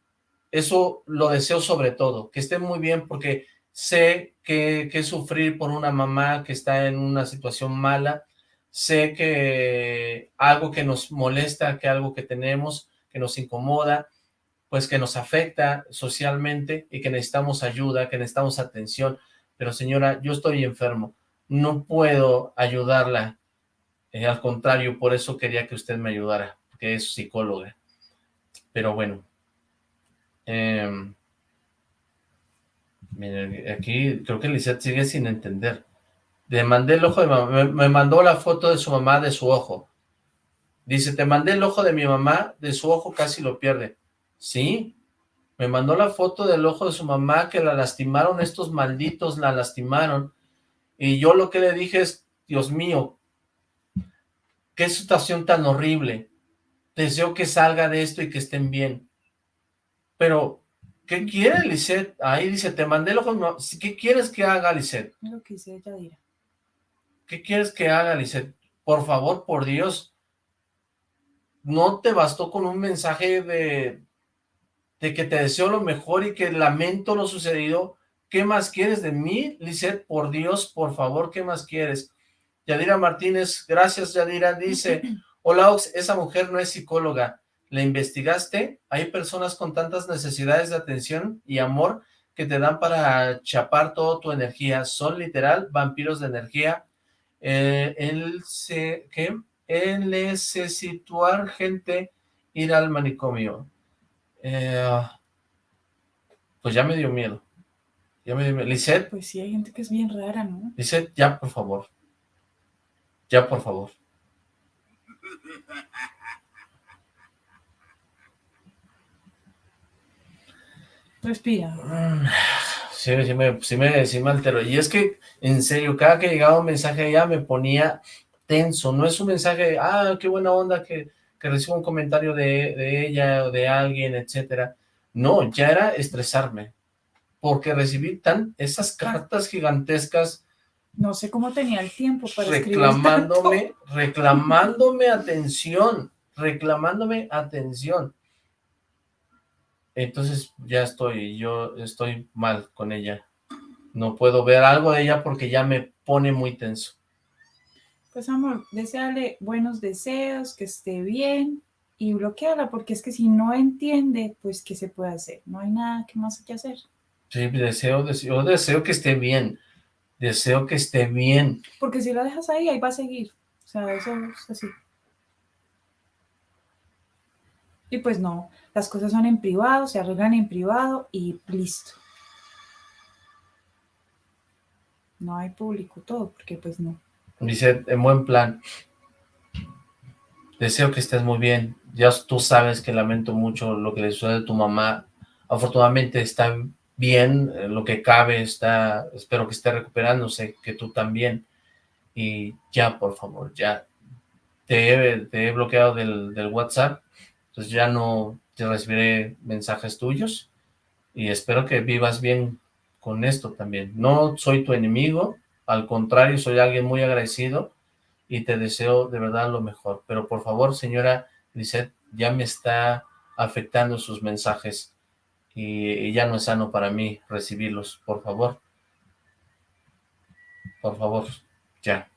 eso lo deseo sobre todo, que estén muy bien porque sé que, que sufrir por una mamá que está en una situación mala, sé que algo que nos molesta, que algo que tenemos, que nos incomoda, pues que nos afecta socialmente y que necesitamos ayuda, que necesitamos atención. Pero señora, yo estoy enfermo, no puedo ayudarla. Eh, al contrario, por eso quería que usted me ayudara, porque es psicóloga. Pero bueno. Eh, aquí creo que Lizeth sigue sin entender. Le mandé el ojo de mamá, me mandó la foto de su mamá de su ojo. Dice, te mandé el ojo de mi mamá, de su ojo casi lo pierde. Sí, me mandó la foto del ojo de su mamá que la lastimaron, estos malditos la lastimaron. Y yo lo que le dije es, Dios mío, qué situación tan horrible. Deseo que salga de esto y que estén bien. Pero, ¿qué quiere, Lisette? Ahí dice, te mandé el ojo, ¿qué quieres que haga, Lisette? Lo que dirá. ¿Qué quieres que haga, Lisette? Por favor, por Dios, no te bastó con un mensaje de, de que te deseo lo mejor y que lamento lo sucedido. ¿Qué más quieres de mí, Lisette? Por Dios, por favor, ¿qué más quieres? Yadira Martínez, gracias Yadira, dice, hola Ox, esa mujer no es psicóloga, ¿la investigaste? Hay personas con tantas necesidades de atención y amor que te dan para chapar toda tu energía, son literal vampiros de energía. Eh, se, ¿qué? el necesitar gente ir al manicomio. Eh, pues ya me dio miedo. Ya me dio miedo. Lisette. Pues sí, hay gente que es bien rara, ¿no? Lisette, ya, por favor. Ya, por favor. Respira. Mm, sí, sí me, sí, me, sí me alteró. Y es que, en serio, cada que llegaba un mensaje a ella me ponía tenso. No es un mensaje, ah, qué buena onda que, que recibo un comentario de, de ella o de alguien, etcétera. No, ya era estresarme. Porque recibí tan esas cartas gigantescas no sé cómo tenía el tiempo para reclamándome, reclamándome atención, reclamándome atención. Entonces ya estoy, yo estoy mal con ella. No puedo ver algo de ella porque ya me pone muy tenso. Pues amor, deseale buenos deseos, que esté bien y bloqueala, porque es que si no entiende, pues ¿qué se puede hacer? No hay nada que más que hacer. Sí, deseo, deseo, deseo que esté bien deseo que esté bien. Porque si la dejas ahí, ahí va a seguir. O sea, eso es así. Y pues no, las cosas son en privado, se arreglan en privado y listo. No hay público todo, porque pues no. Dice, en buen plan, deseo que estés muy bien. Ya tú sabes que lamento mucho lo que le sucede a tu mamá. Afortunadamente está bien, eh, lo que cabe, está, espero que esté recuperándose, que tú también, y ya, por favor, ya, te he, bloqueado del, del, WhatsApp, entonces ya no te recibiré mensajes tuyos, y espero que vivas bien con esto también. No soy tu enemigo, al contrario, soy alguien muy agradecido, y te deseo de verdad lo mejor, pero por favor, señora Lisette, ya me está afectando sus mensajes, y, ya no es sano para mí recibirlos, por favor. Por favor, ya.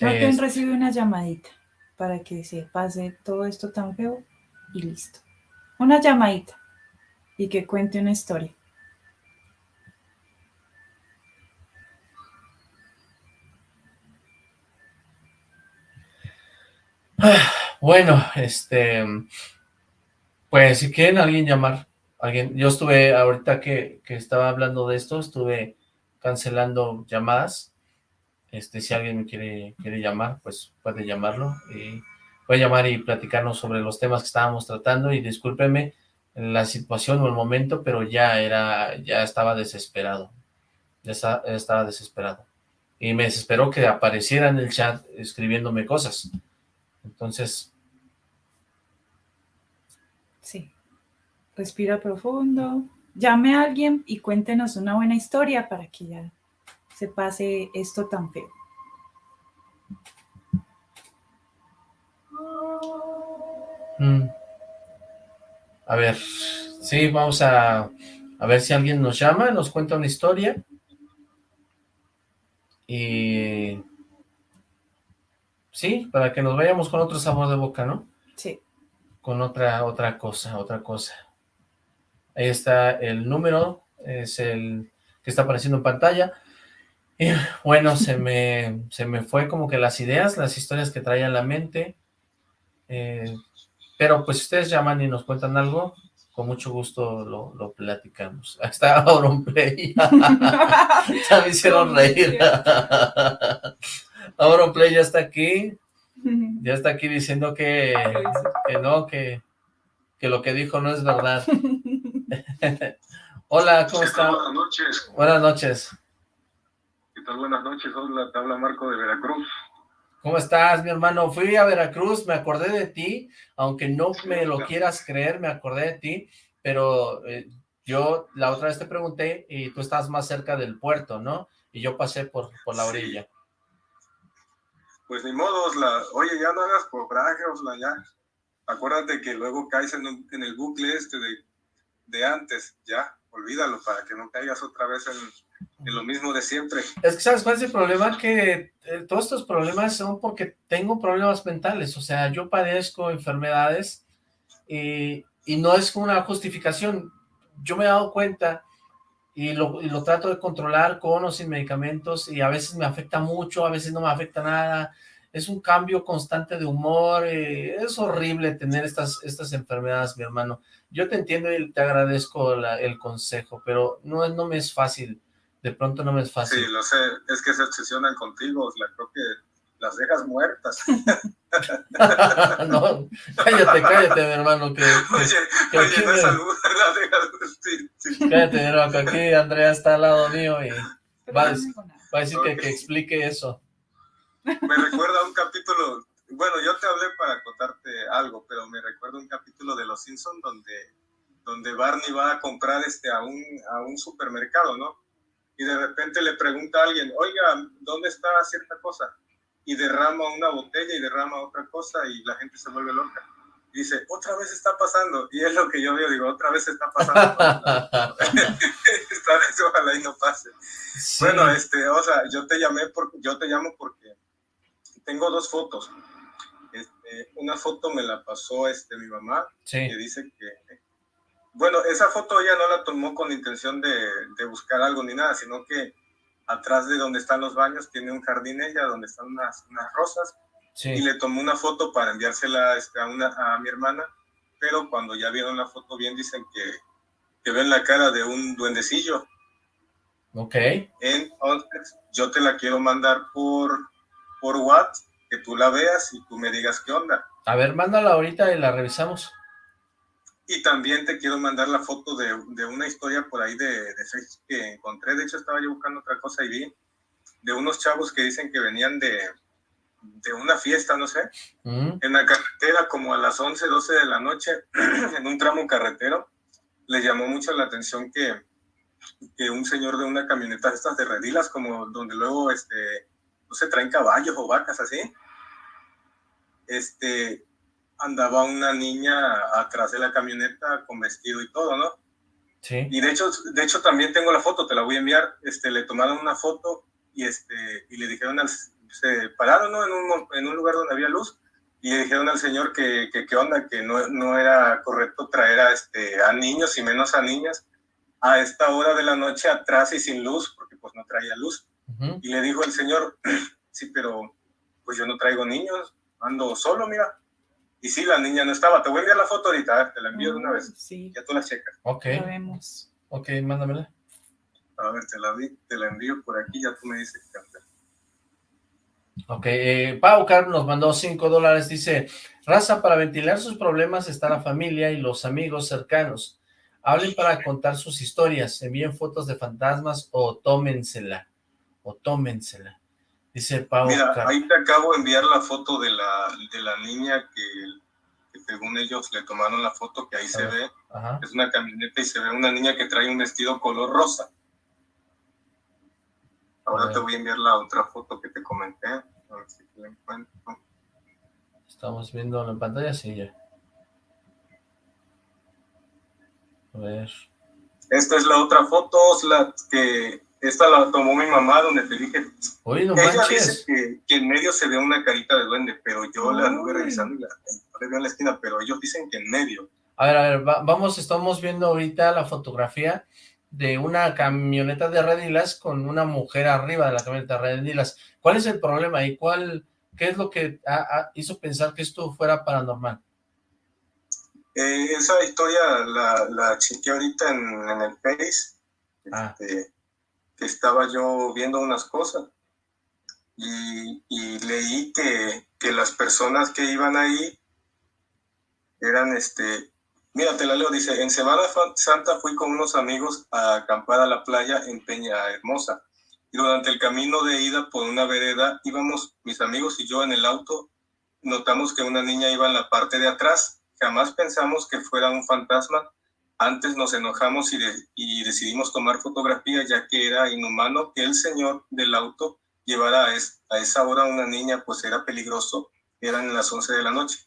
Alguien recibe una llamadita para que se pase todo esto tan feo y listo. Una llamadita y que cuente una historia. Bueno, este, pues si quieren alguien llamar, alguien, yo estuve, ahorita que, que estaba hablando de esto, estuve cancelando llamadas, este, si alguien me quiere, quiere llamar, pues puede llamarlo, y puede llamar y platicarnos sobre los temas que estábamos tratando, y discúlpeme la situación o el momento, pero ya era, ya estaba desesperado, ya estaba desesperado, y me desesperó que apareciera en el chat escribiéndome cosas, entonces, Sí. Respira profundo. Llame a alguien y cuéntenos una buena historia para que ya se pase esto tan feo. Mm. A ver, sí, vamos a, a ver si alguien nos llama, nos cuenta una historia. Y... Sí, para que nos vayamos con otro sabor de boca, ¿no? Sí con otra, otra cosa, otra cosa. Ahí está el número, es el que está apareciendo en pantalla. Y bueno, se me, se me fue como que las ideas, las historias que traía en la mente. Eh, pero pues si ustedes llaman y nos cuentan algo, con mucho gusto lo, lo platicamos. Ahí está Auronplay. ya me hicieron reír. Auronplay ya está aquí. Ya está aquí diciendo que, que no, que, que, lo que dijo no es verdad. Hola, ¿cómo está? Buenas noches. Buenas noches. ¿Qué tal? Buenas noches. Hola, te habla Marco de Veracruz. ¿Cómo estás, mi hermano? Fui a Veracruz, me acordé de ti, aunque no me lo quieras creer, me acordé de ti, pero eh, yo la otra vez te pregunté y tú estás más cerca del puerto, ¿no? Y yo pasé por, por la orilla pues ni modo, la, oye, ya no hagas coraje, Osla, ya. Acuérdate que luego caes en, en el bucle este de, de, antes, ya, olvídalo para que no caigas otra vez en, en, lo mismo de siempre. Es que, ¿sabes cuál es el problema? Que eh, todos estos problemas son porque tengo problemas mentales, o sea, yo padezco enfermedades y, y no es una justificación. Yo me he dado cuenta y lo, lo, trato de controlar con o sin medicamentos y a veces me afecta mucho, a veces no me afecta nada, es un cambio constante de humor, eh, es horrible tener estas, estas enfermedades, mi hermano. Yo te entiendo y te agradezco la, el consejo, pero no, no me es fácil, de pronto no me es fácil. Sí, lo sé, es que se obsesionan contigo, o creo que las dejas muertas. no, cállate, cállate, mi hermano, que, que, Oye, que oye, no algo, las dejas, sí, sí. cállate, mi hermano, que aquí Andrea está al lado mío y va a, va a decir que, explique eso. Me recuerda un capítulo, bueno, yo te hablé para contarte algo, pero me recuerda un capítulo de Los Simpsons donde, donde Barney va a comprar este, a, un, a un supermercado, ¿no? Y de repente le pregunta a alguien, oiga, ¿dónde está cierta cosa? Y derrama una botella y derrama otra cosa y la gente se vuelve loca. Y dice, otra vez está pasando. Y es lo que yo veo, digo, otra vez está pasando. Esta vez ojalá y no pase. Sí. Bueno, este, o sea, yo te llamé por, yo te llamo porque tengo dos fotos. Este, una foto me la pasó este mi mamá, sí, que dice que, bueno, esa foto ella no la tomó con intención de, de buscar algo ni nada, sino que atrás de donde están los baños tiene un jardín ella, donde están unas, unas rosas, y le tomó una foto para enviársela este, a, una, a mi hermana, pero cuando ya vieron la foto bien dicen que, que ven la cara de un duendecillo. Ok, Entonces, yo te la quiero mandar por, por WhatsApp, que tú la veas y tú me digas qué onda. a ver, mándala ahorita y la revisamos. Y también te quiero mandar la foto de, de una historia por ahí de, de Facebook que encontré. De hecho, estaba yo buscando otra cosa y vi de unos chavos que dicen que venían de, de una fiesta, no sé, Mm, en la carretera como a las 11, 12 de la noche, en un tramo carretero. Les llamó mucho la atención que, que un señor de una camioneta estas de redilas, como donde luego, este, no se traen caballos o vacas así, este, andaba una niña atrás de la camioneta con vestido y todo, ¿no? sí, Y de hecho, de hecho también tengo la foto, te la voy a enviar. Este, le tomaron una foto y este y le dijeron al se pararon ¿no? en, un, en un lugar donde había luz y le dijeron al señor que que qué onda, que no, no era correcto traer a este a niños y menos a niñas a esta hora de la noche atrás y sin luz, porque pues no traía luz. ujú, Y le dijo el señor, sí, pero pues yo no traigo niños, ando solo, mira. Y sí, la niña no estaba. Te voy a enviar la foto ahorita, a ver, te la envío de una vez. Sí, Ya tú la checas. ok, lo vemos. ok, mándamela. A ver, te la, vi- te la envío por aquí, ya tú me dices qué onda. Ok, eh, Pau Carmen nos mandó 5 dólares, dice, raza, para ventilar sus problemas está la familia y los amigos cercanos. Hablen para contar sus historias, envíen fotos de fantasmas o tómensela, o tómensela. Dice Pau Mira, ahí te acabo de enviar la foto de la, de la niña que, que según ellos le tomaron la foto, que ahí se ve, Ajá, es una camioneta y se ve una niña que trae un vestido color rosa. Ahora Ah. te voy a enviar la otra foto que te comenté. A ver si la encuentro. estamos viendo en pantalla, sí, ya. A ver, Esta es la otra foto, la que esta la tomó mi mamá donde te dije. uy, no Ella dice manches, que, que en medio se ve una carita de duende, pero yo la anduve Uy. revisando y la, no le veo en la esquina, pero ellos dicen que en medio. a ver, a ver, va- vamos, estamos viendo ahorita la fotografía de una camioneta de redilas con una mujer arriba de la camioneta de redilas. ¿Cuál es el problema y cuál, qué es lo que hizo pensar que esto fuera paranormal? Eh, esa historia la, la chequeé ahorita en, en el Face, Ah. este, estaba yo viendo unas cosas y, leí que, que las personas que iban ahí eran, este, mira, te la leo, dice, en Semana Santa fui con unos amigos a acampar a la playa en Peña Hermosa y durante el camino de ida por una vereda íbamos mis amigos y yo en el auto, notamos que una niña iba en la parte de atrás Jamás pensamos que fuera un fantasma. Antes nos enojamos y, de- y decidimos tomar fotografía ya que era inhumano que el señor del auto llevara a, es- a esa hora una niña, pues era peligroso. Eran las 11 de la noche.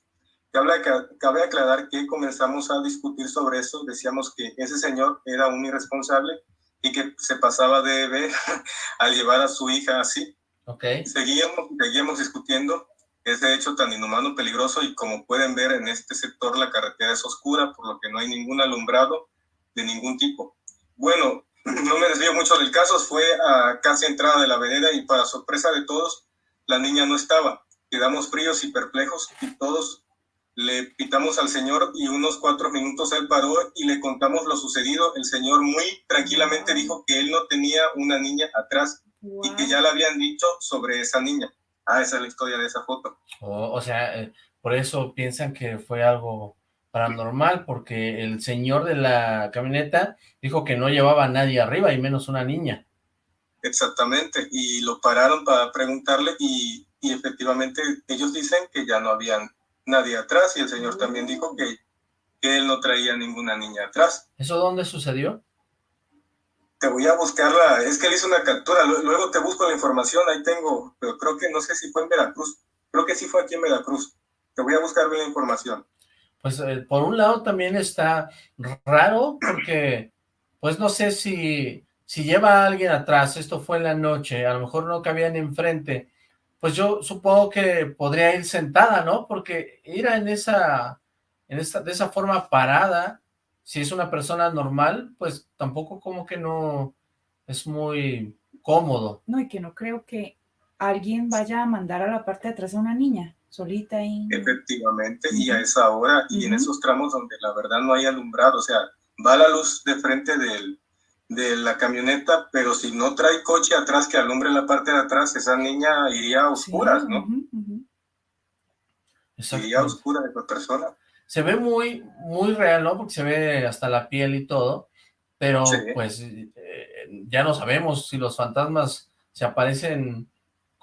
Cabe, ac- cabe aclarar que comenzamos a discutir sobre eso. Decíamos que ese señor era un irresponsable y que se pasaba de ver al llevar a su hija así. ¿Ok? Seguíamos, seguíamos discutiendo ese hecho tan inhumano, peligroso y como pueden ver en este sector la carretera es oscura, por lo que no hay ningún alumbrado de ningún tipo. Bueno, no me desvío mucho del caso, fue a casi entrada de la vereda y para sorpresa de todos, la niña no estaba. Quedamos fríos y perplejos y todos le pitamos al señor y unos cuatro minutos él paró y le contamos lo sucedido. El señor muy tranquilamente dijo que él no tenía una niña atrás y que ya le habían dicho sobre esa niña. Ah, esa es la historia de esa foto. O, o sea, eh, por eso piensan que fue algo paranormal, porque el señor de la camioneta dijo que no llevaba a nadie arriba, y menos una niña. Exactamente, y lo pararon para preguntarle y, y efectivamente ellos dicen que ya no había nadie atrás y el señor también dijo que, que él no traía ninguna niña atrás. ¿Eso dónde sucedió? Te voy a buscarla, es que él hizo una captura, lu- luego te busco la información, ahí tengo, pero creo que no sé si fue en Veracruz, creo que sí fue aquí en Veracruz. Te voy a buscar bien la información. Pues eh, por un lado también está raro, porque pues no sé si, si lleva a alguien atrás, esto fue en la noche, a lo mejor no cabían enfrente, pues yo supongo que podría ir sentada, ¿no? Porque ir en esa, en esta, de esa forma parada, si es una persona normal, pues tampoco como que no es muy cómodo. No, y que no creo que alguien vaya a mandar a la parte de atrás a una niña, solita ahí. Efectivamente, y a esa hora y en esos tramos donde la verdad no hay alumbrado, o sea, va la luz de frente del, de la camioneta, pero si no trae coche atrás que alumbre la parte de atrás, esa niña iría a Sí, oscuras, ¿no? Iría a oscuras de la persona. Se ve muy, muy real, ¿no? Porque se ve hasta la piel y todo, pero Sí. pues eh, ya no sabemos si los fantasmas se aparecen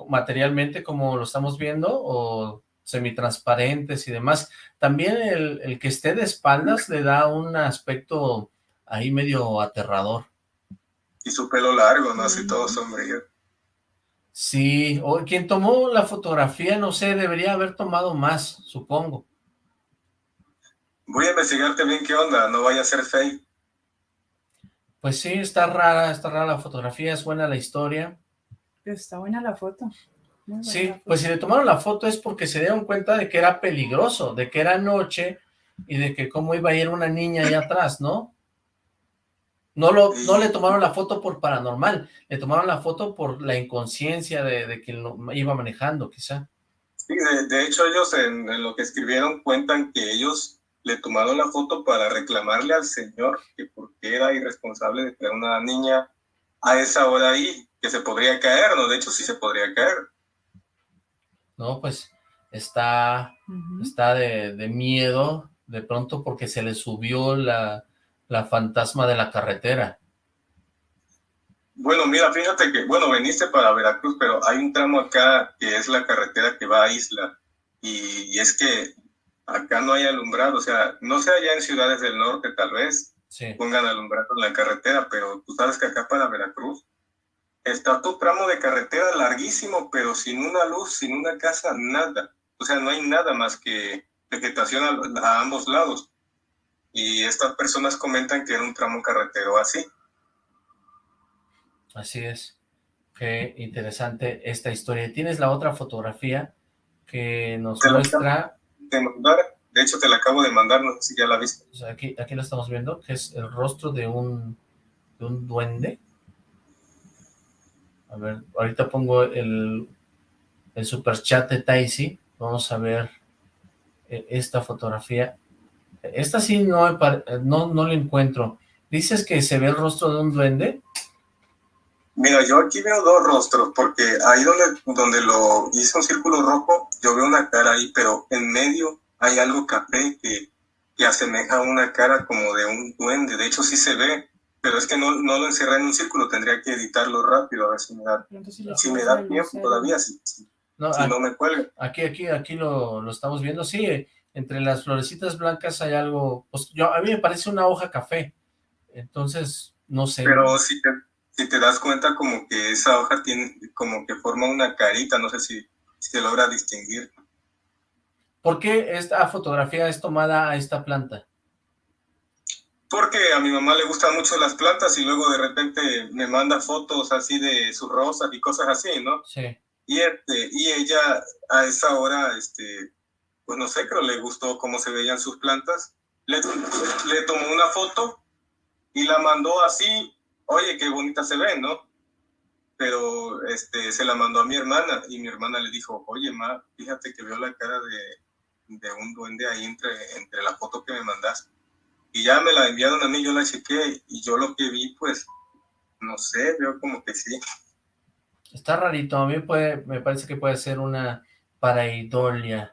materialmente como lo estamos viendo o semitransparentes y demás. También el, el que esté de espaldas le da un aspecto ahí medio aterrador. Y su pelo largo, ¿no? Así todo sombrío. Sí, o quien tomó la fotografía, no sé, debería haber tomado más, supongo. Voy a investigarte bien qué onda, no vaya a ser fake. Pues sí, está rara, está rara la fotografía, es buena la historia. Pero está buena la foto. buena Sí, la foto. pues si le tomaron la foto es porque se dieron cuenta de que era peligroso, de que era noche y de que cómo iba a ir una niña allá atrás, ¿no? No, lo, no le tomaron la foto por paranormal, le tomaron la foto por la inconsciencia de, de quien lo iba manejando, quizá. Sí, de, de hecho ellos en, en lo que escribieron cuentan que ellos le tomaron la foto para reclamarle al señor que por qué era irresponsable de traer una niña a esa hora ahí, que se podría caer, ¿no? De hecho sí se podría caer. No, pues está, está de, de miedo de pronto porque se le subió la, la fantasma de la carretera. Bueno, mira, fíjate que, bueno, veniste para Veracruz, pero hay un tramo acá que es la carretera que va a Isla. Y, y es que acá no hay alumbrado, o sea, no sé allá en ciudades del norte tal vez Sí. pongan alumbrado en la carretera, pero tú sabes que acá para Veracruz está tu tramo de carretera larguísimo, pero sin una luz, sin una casa, nada. O sea, no hay nada más que vegetación a, a ambos lados. Y estas personas comentan que era un tramo carretero así. Así es. Qué interesante esta historia. ¿Tienes la otra fotografía que nos muestra? De, mandar, de hecho, te la acabo de mandar, no sé si ya la viste. aquí, aquí la estamos viendo, que es el rostro de un, de un duende. A ver, ahorita pongo el, el super chat de Taisi. Vamos a ver eh, esta fotografía. Esta sí no, no, no la encuentro. ¿Dices que se ve el rostro de un duende? Mira, yo aquí veo dos rostros, porque ahí donde, donde lo hice un círculo rojo, yo veo una cara ahí, pero en medio hay algo café que, que asemeja a una cara como de un duende. De hecho, sí se ve, pero es que no, no lo encerré en un círculo, tendría que editarlo rápido, a ver si me da, si me da tiempo todavía, si, si- No, si no me cuelga. Aquí, aquí, aquí lo, lo estamos viendo. Sí, eh, entre las florecitas blancas hay algo, pues yo, a mí me parece una hoja café. Entonces, no sé. Pero si te, si te das cuenta como que esa hoja tiene, como que forma una carita, no sé si, si se logra distinguir. ¿Por qué esta fotografía es tomada a esta planta? Porque a mi mamá le gustan mucho las plantas y luego de repente me manda fotos así de sus rosas y cosas así, ¿no? Sí. Y, este, y ella a esa hora, este, pues no sé, creo le gustó cómo se veían sus plantas. Le, le tomó una foto y la mandó así, oye, qué bonita se ven, ¿no? Pero este, se la mandó a mi hermana y mi hermana le dijo, oye, ma, fíjate que veo la cara de, de un duende ahí entre, entre la foto que me mandaste. Y ya me la enviaron a mí, yo la chequé y yo lo que vi, pues, no sé, veo como que sí. Está rarito, a mí puede, me parece que puede ser una pareidolia.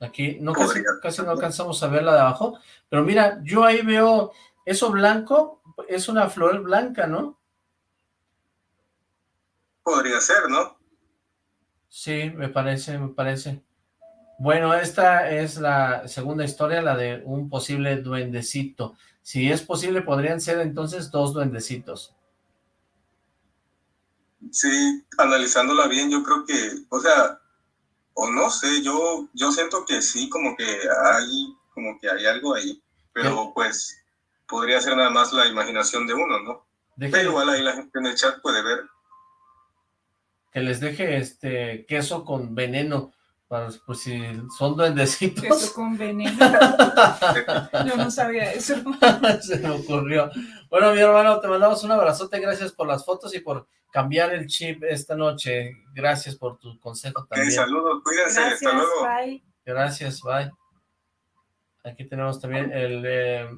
Aquí no casi, casi no alcanzamos a ver la de abajo, pero mira, yo ahí veo eso blanco, es una flor blanca, ¿no? Podría ser, ¿no? Sí, me parece, me parece. Bueno, esta es la segunda historia, la de un posible duendecito. Si es posible, podrían ser entonces dos duendecitos. Sí, analizándola bien, yo creo que, o sea, o no sé, yo, yo siento que sí, como que hay, como que hay algo ahí, pero pues podría ser nada más la imaginación de uno, ¿no? Pero igual ahí la gente en el chat puede ver. Que les deje este queso con veneno, para, pues si son duendecitos. Queso con veneno. Yo no sabía eso. Se me ocurrió. Bueno, mi hermano, te mandamos un abrazote, gracias por las fotos y por cambiar el chip esta noche. Gracias por tu consejo también. saludos, cuídense, Gracias, hasta luego. bye. Gracias, bye. Aquí tenemos también el eh,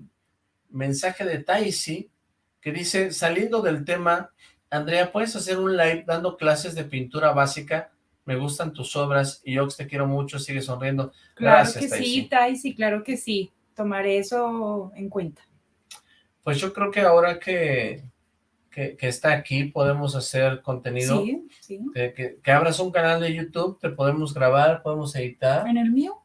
mensaje de Taisi, que dice, saliendo del tema, Andrea, ¿puedes hacer un live dando clases de pintura básica? Me gustan tus obras y yo te quiero mucho, sigue sonriendo. Claro Gracias, que Taisi. sí, Taisi, claro que sí. Tomaré eso en cuenta. Pues yo creo que ahora que, que, que está aquí podemos hacer contenido, Sí, sí. que, que- que abras un canal de YouTube, te podemos grabar, podemos editar. ¿En el mío?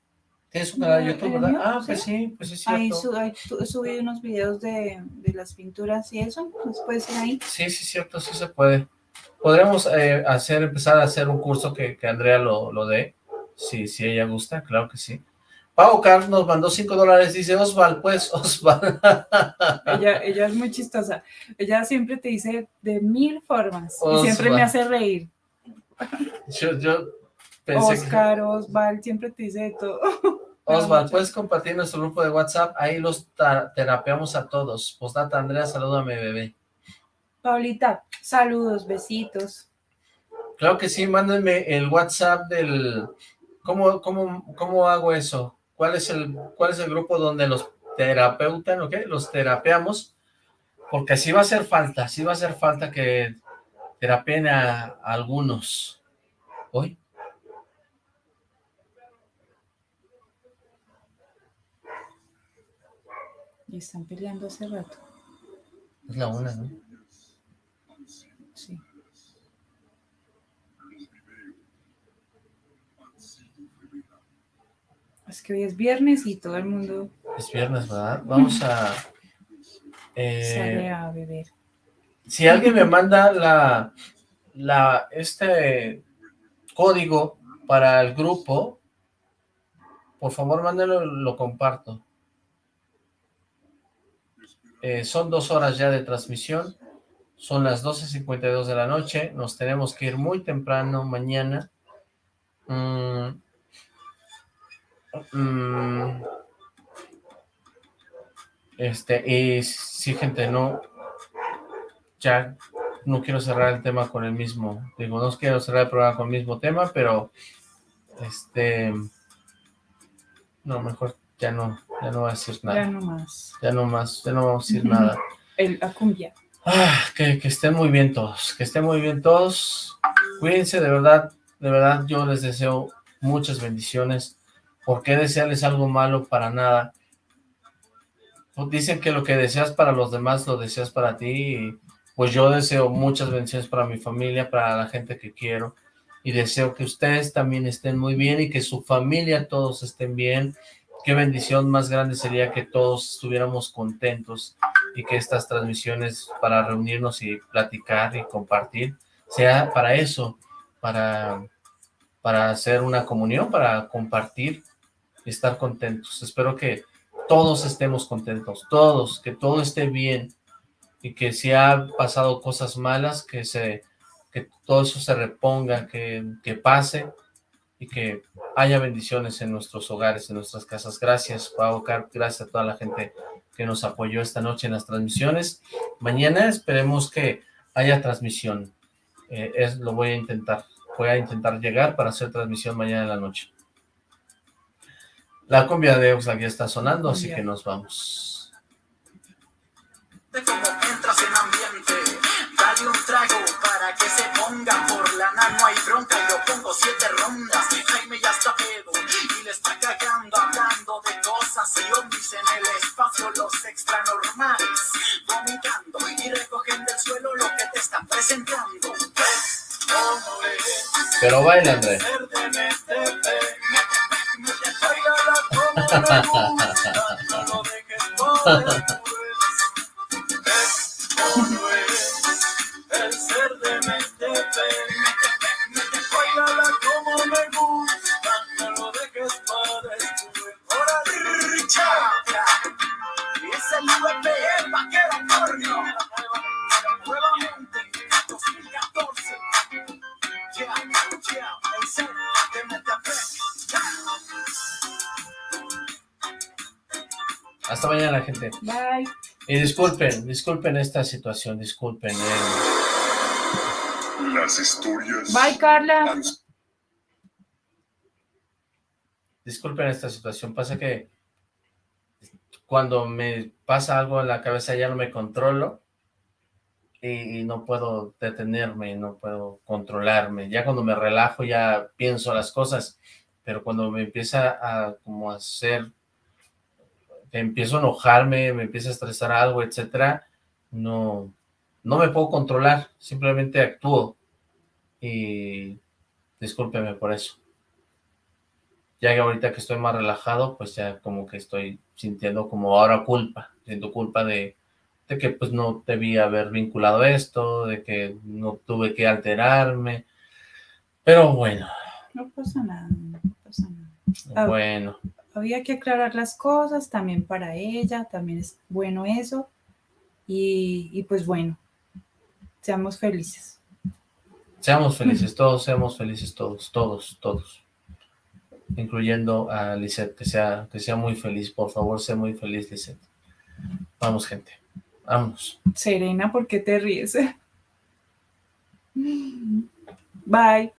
¿Tienes un canal de ¿En YouTube, verdad? mío? Ah, pues sí, pues sí, es Ahí, cierto. ahí subí unos videos de, de las pinturas y eso, pues puede ser ahí. Sí, sí, cierto, sí se puede. Podríamos eh, hacer, empezar a hacer un curso que, que Andrea lo, lo dé, si, si ella gusta, claro que sí. Pau Car nos mandó 5 dólares, dice Osval, pues, Osval. Ella, ella es muy chistosa. Ella siempre te dice de mil formas y siempre me hace reír. yo, yo pensé Oscar, Osval, siempre te dice de todo. que... Osval, ¿puedes compartir nuestro grupo de WhatsApp? Ahí los terapeamos a todos. Postdata, Andrea, salúdame, bebé. Paulita, saludos, besitos. Claro que sí, mándenme el WhatsApp del... ¿Cómo, cómo, cómo hago eso? ¿Cuál es el, cuál es el grupo donde los terapeutan, ok? Los terapeamos, porque así va a hacer falta, sí va a hacer falta que terapien a, a algunos. ¿Hoy? Y están peleando hace rato. Es la una, ¿no? Sí. Es que hoy es viernes y todo el mundo Es viernes, ¿verdad? Vamos a... eh, sale a beber. si alguien me manda la, la, este código para el grupo, por favor mándelo, lo comparto. Eh, son dos horas ya de transmisión, son las 12.52 de la noche, nos tenemos que ir muy temprano mañana. Mm, mm, este, y sí, gente, no, ya no quiero cerrar el tema con el mismo, digo, no quiero cerrar el programa con el mismo tema, pero este, no, mejor ya no, ya no voy a decir Ya nada, no más. ya no más, ya no vamos a decir nada. El, la cumbia. Ah, que, que estén muy bien todos, que estén muy bien todos, cuídense de verdad, de verdad yo les deseo muchas bendiciones, ¿por qué desearles algo malo para nada? Pues Dicen que lo que deseas para los demás lo deseas para ti, y pues yo deseo muchas bendiciones para mi familia, para la gente que quiero, y deseo que ustedes también estén muy bien y que su familia todos estén bien, qué bendición más grande sería que todos estuviéramos contentos y que estas transmisiones para reunirnos y platicar y compartir sea para eso, para, para hacer una comunión, para compartir y estar contentos. Espero que todos estemos contentos, todos, que todo esté bien y que si ha pasado cosas malas, que se que todo eso se reponga, que, que pase y que haya bendiciones en nuestros hogares, en nuestras casas. Gracias, Pau, Car- gracias a toda la gente que nos apoyó esta noche en las transmisiones. Mañana esperemos que haya transmisión. Eh, es, lo voy a intentar. Voy a intentar llegar para hacer transmisión mañana en la noche. La cumbia de Oxlack ya está sonando, así que nos vamos. no hay bronca, yo pongo siete rondas. Jaime ya está pedo y le está cagando, hablando de cosas y ovnis en el espacio, los extranormales, vomitando y recogen del suelo lo que te están presentando. Pero baila, André. Hasta mañana, gente. Bye. Y disculpen, disculpen esta situación, disculpen. eh, Las historias. Bye, Carla. disculpen esta situación. Pasa que cuando me pasa algo en la cabeza ya no me controlo y, y no puedo detenerme, no puedo controlarme. Ya cuando me relajo ya pienso las cosas, pero cuando me empieza a como a hacer, empiezo a enojarme, me empieza a estresar algo, etcétera, no, no me puedo controlar, simplemente actúo y discúlpeme por eso. Ya que ahorita que estoy más relajado, pues ya como que estoy sintiendo como ahora culpa, siento culpa de, de que pues no debí haber vinculado esto, de que no tuve que alterarme, pero bueno, No pasa nada, no pasa nada. Bueno, Había que aclarar las cosas también para ella, también es bueno eso. Y, y pues bueno, seamos felices. seamos felices, todos seamos felices, todos, todos, todos, incluyendo a Lisette, que sea, que sea muy feliz, por favor, sea muy feliz, Lisette. Vamos, gente, vámonos. Serena, ¿por qué te ríes? Bye.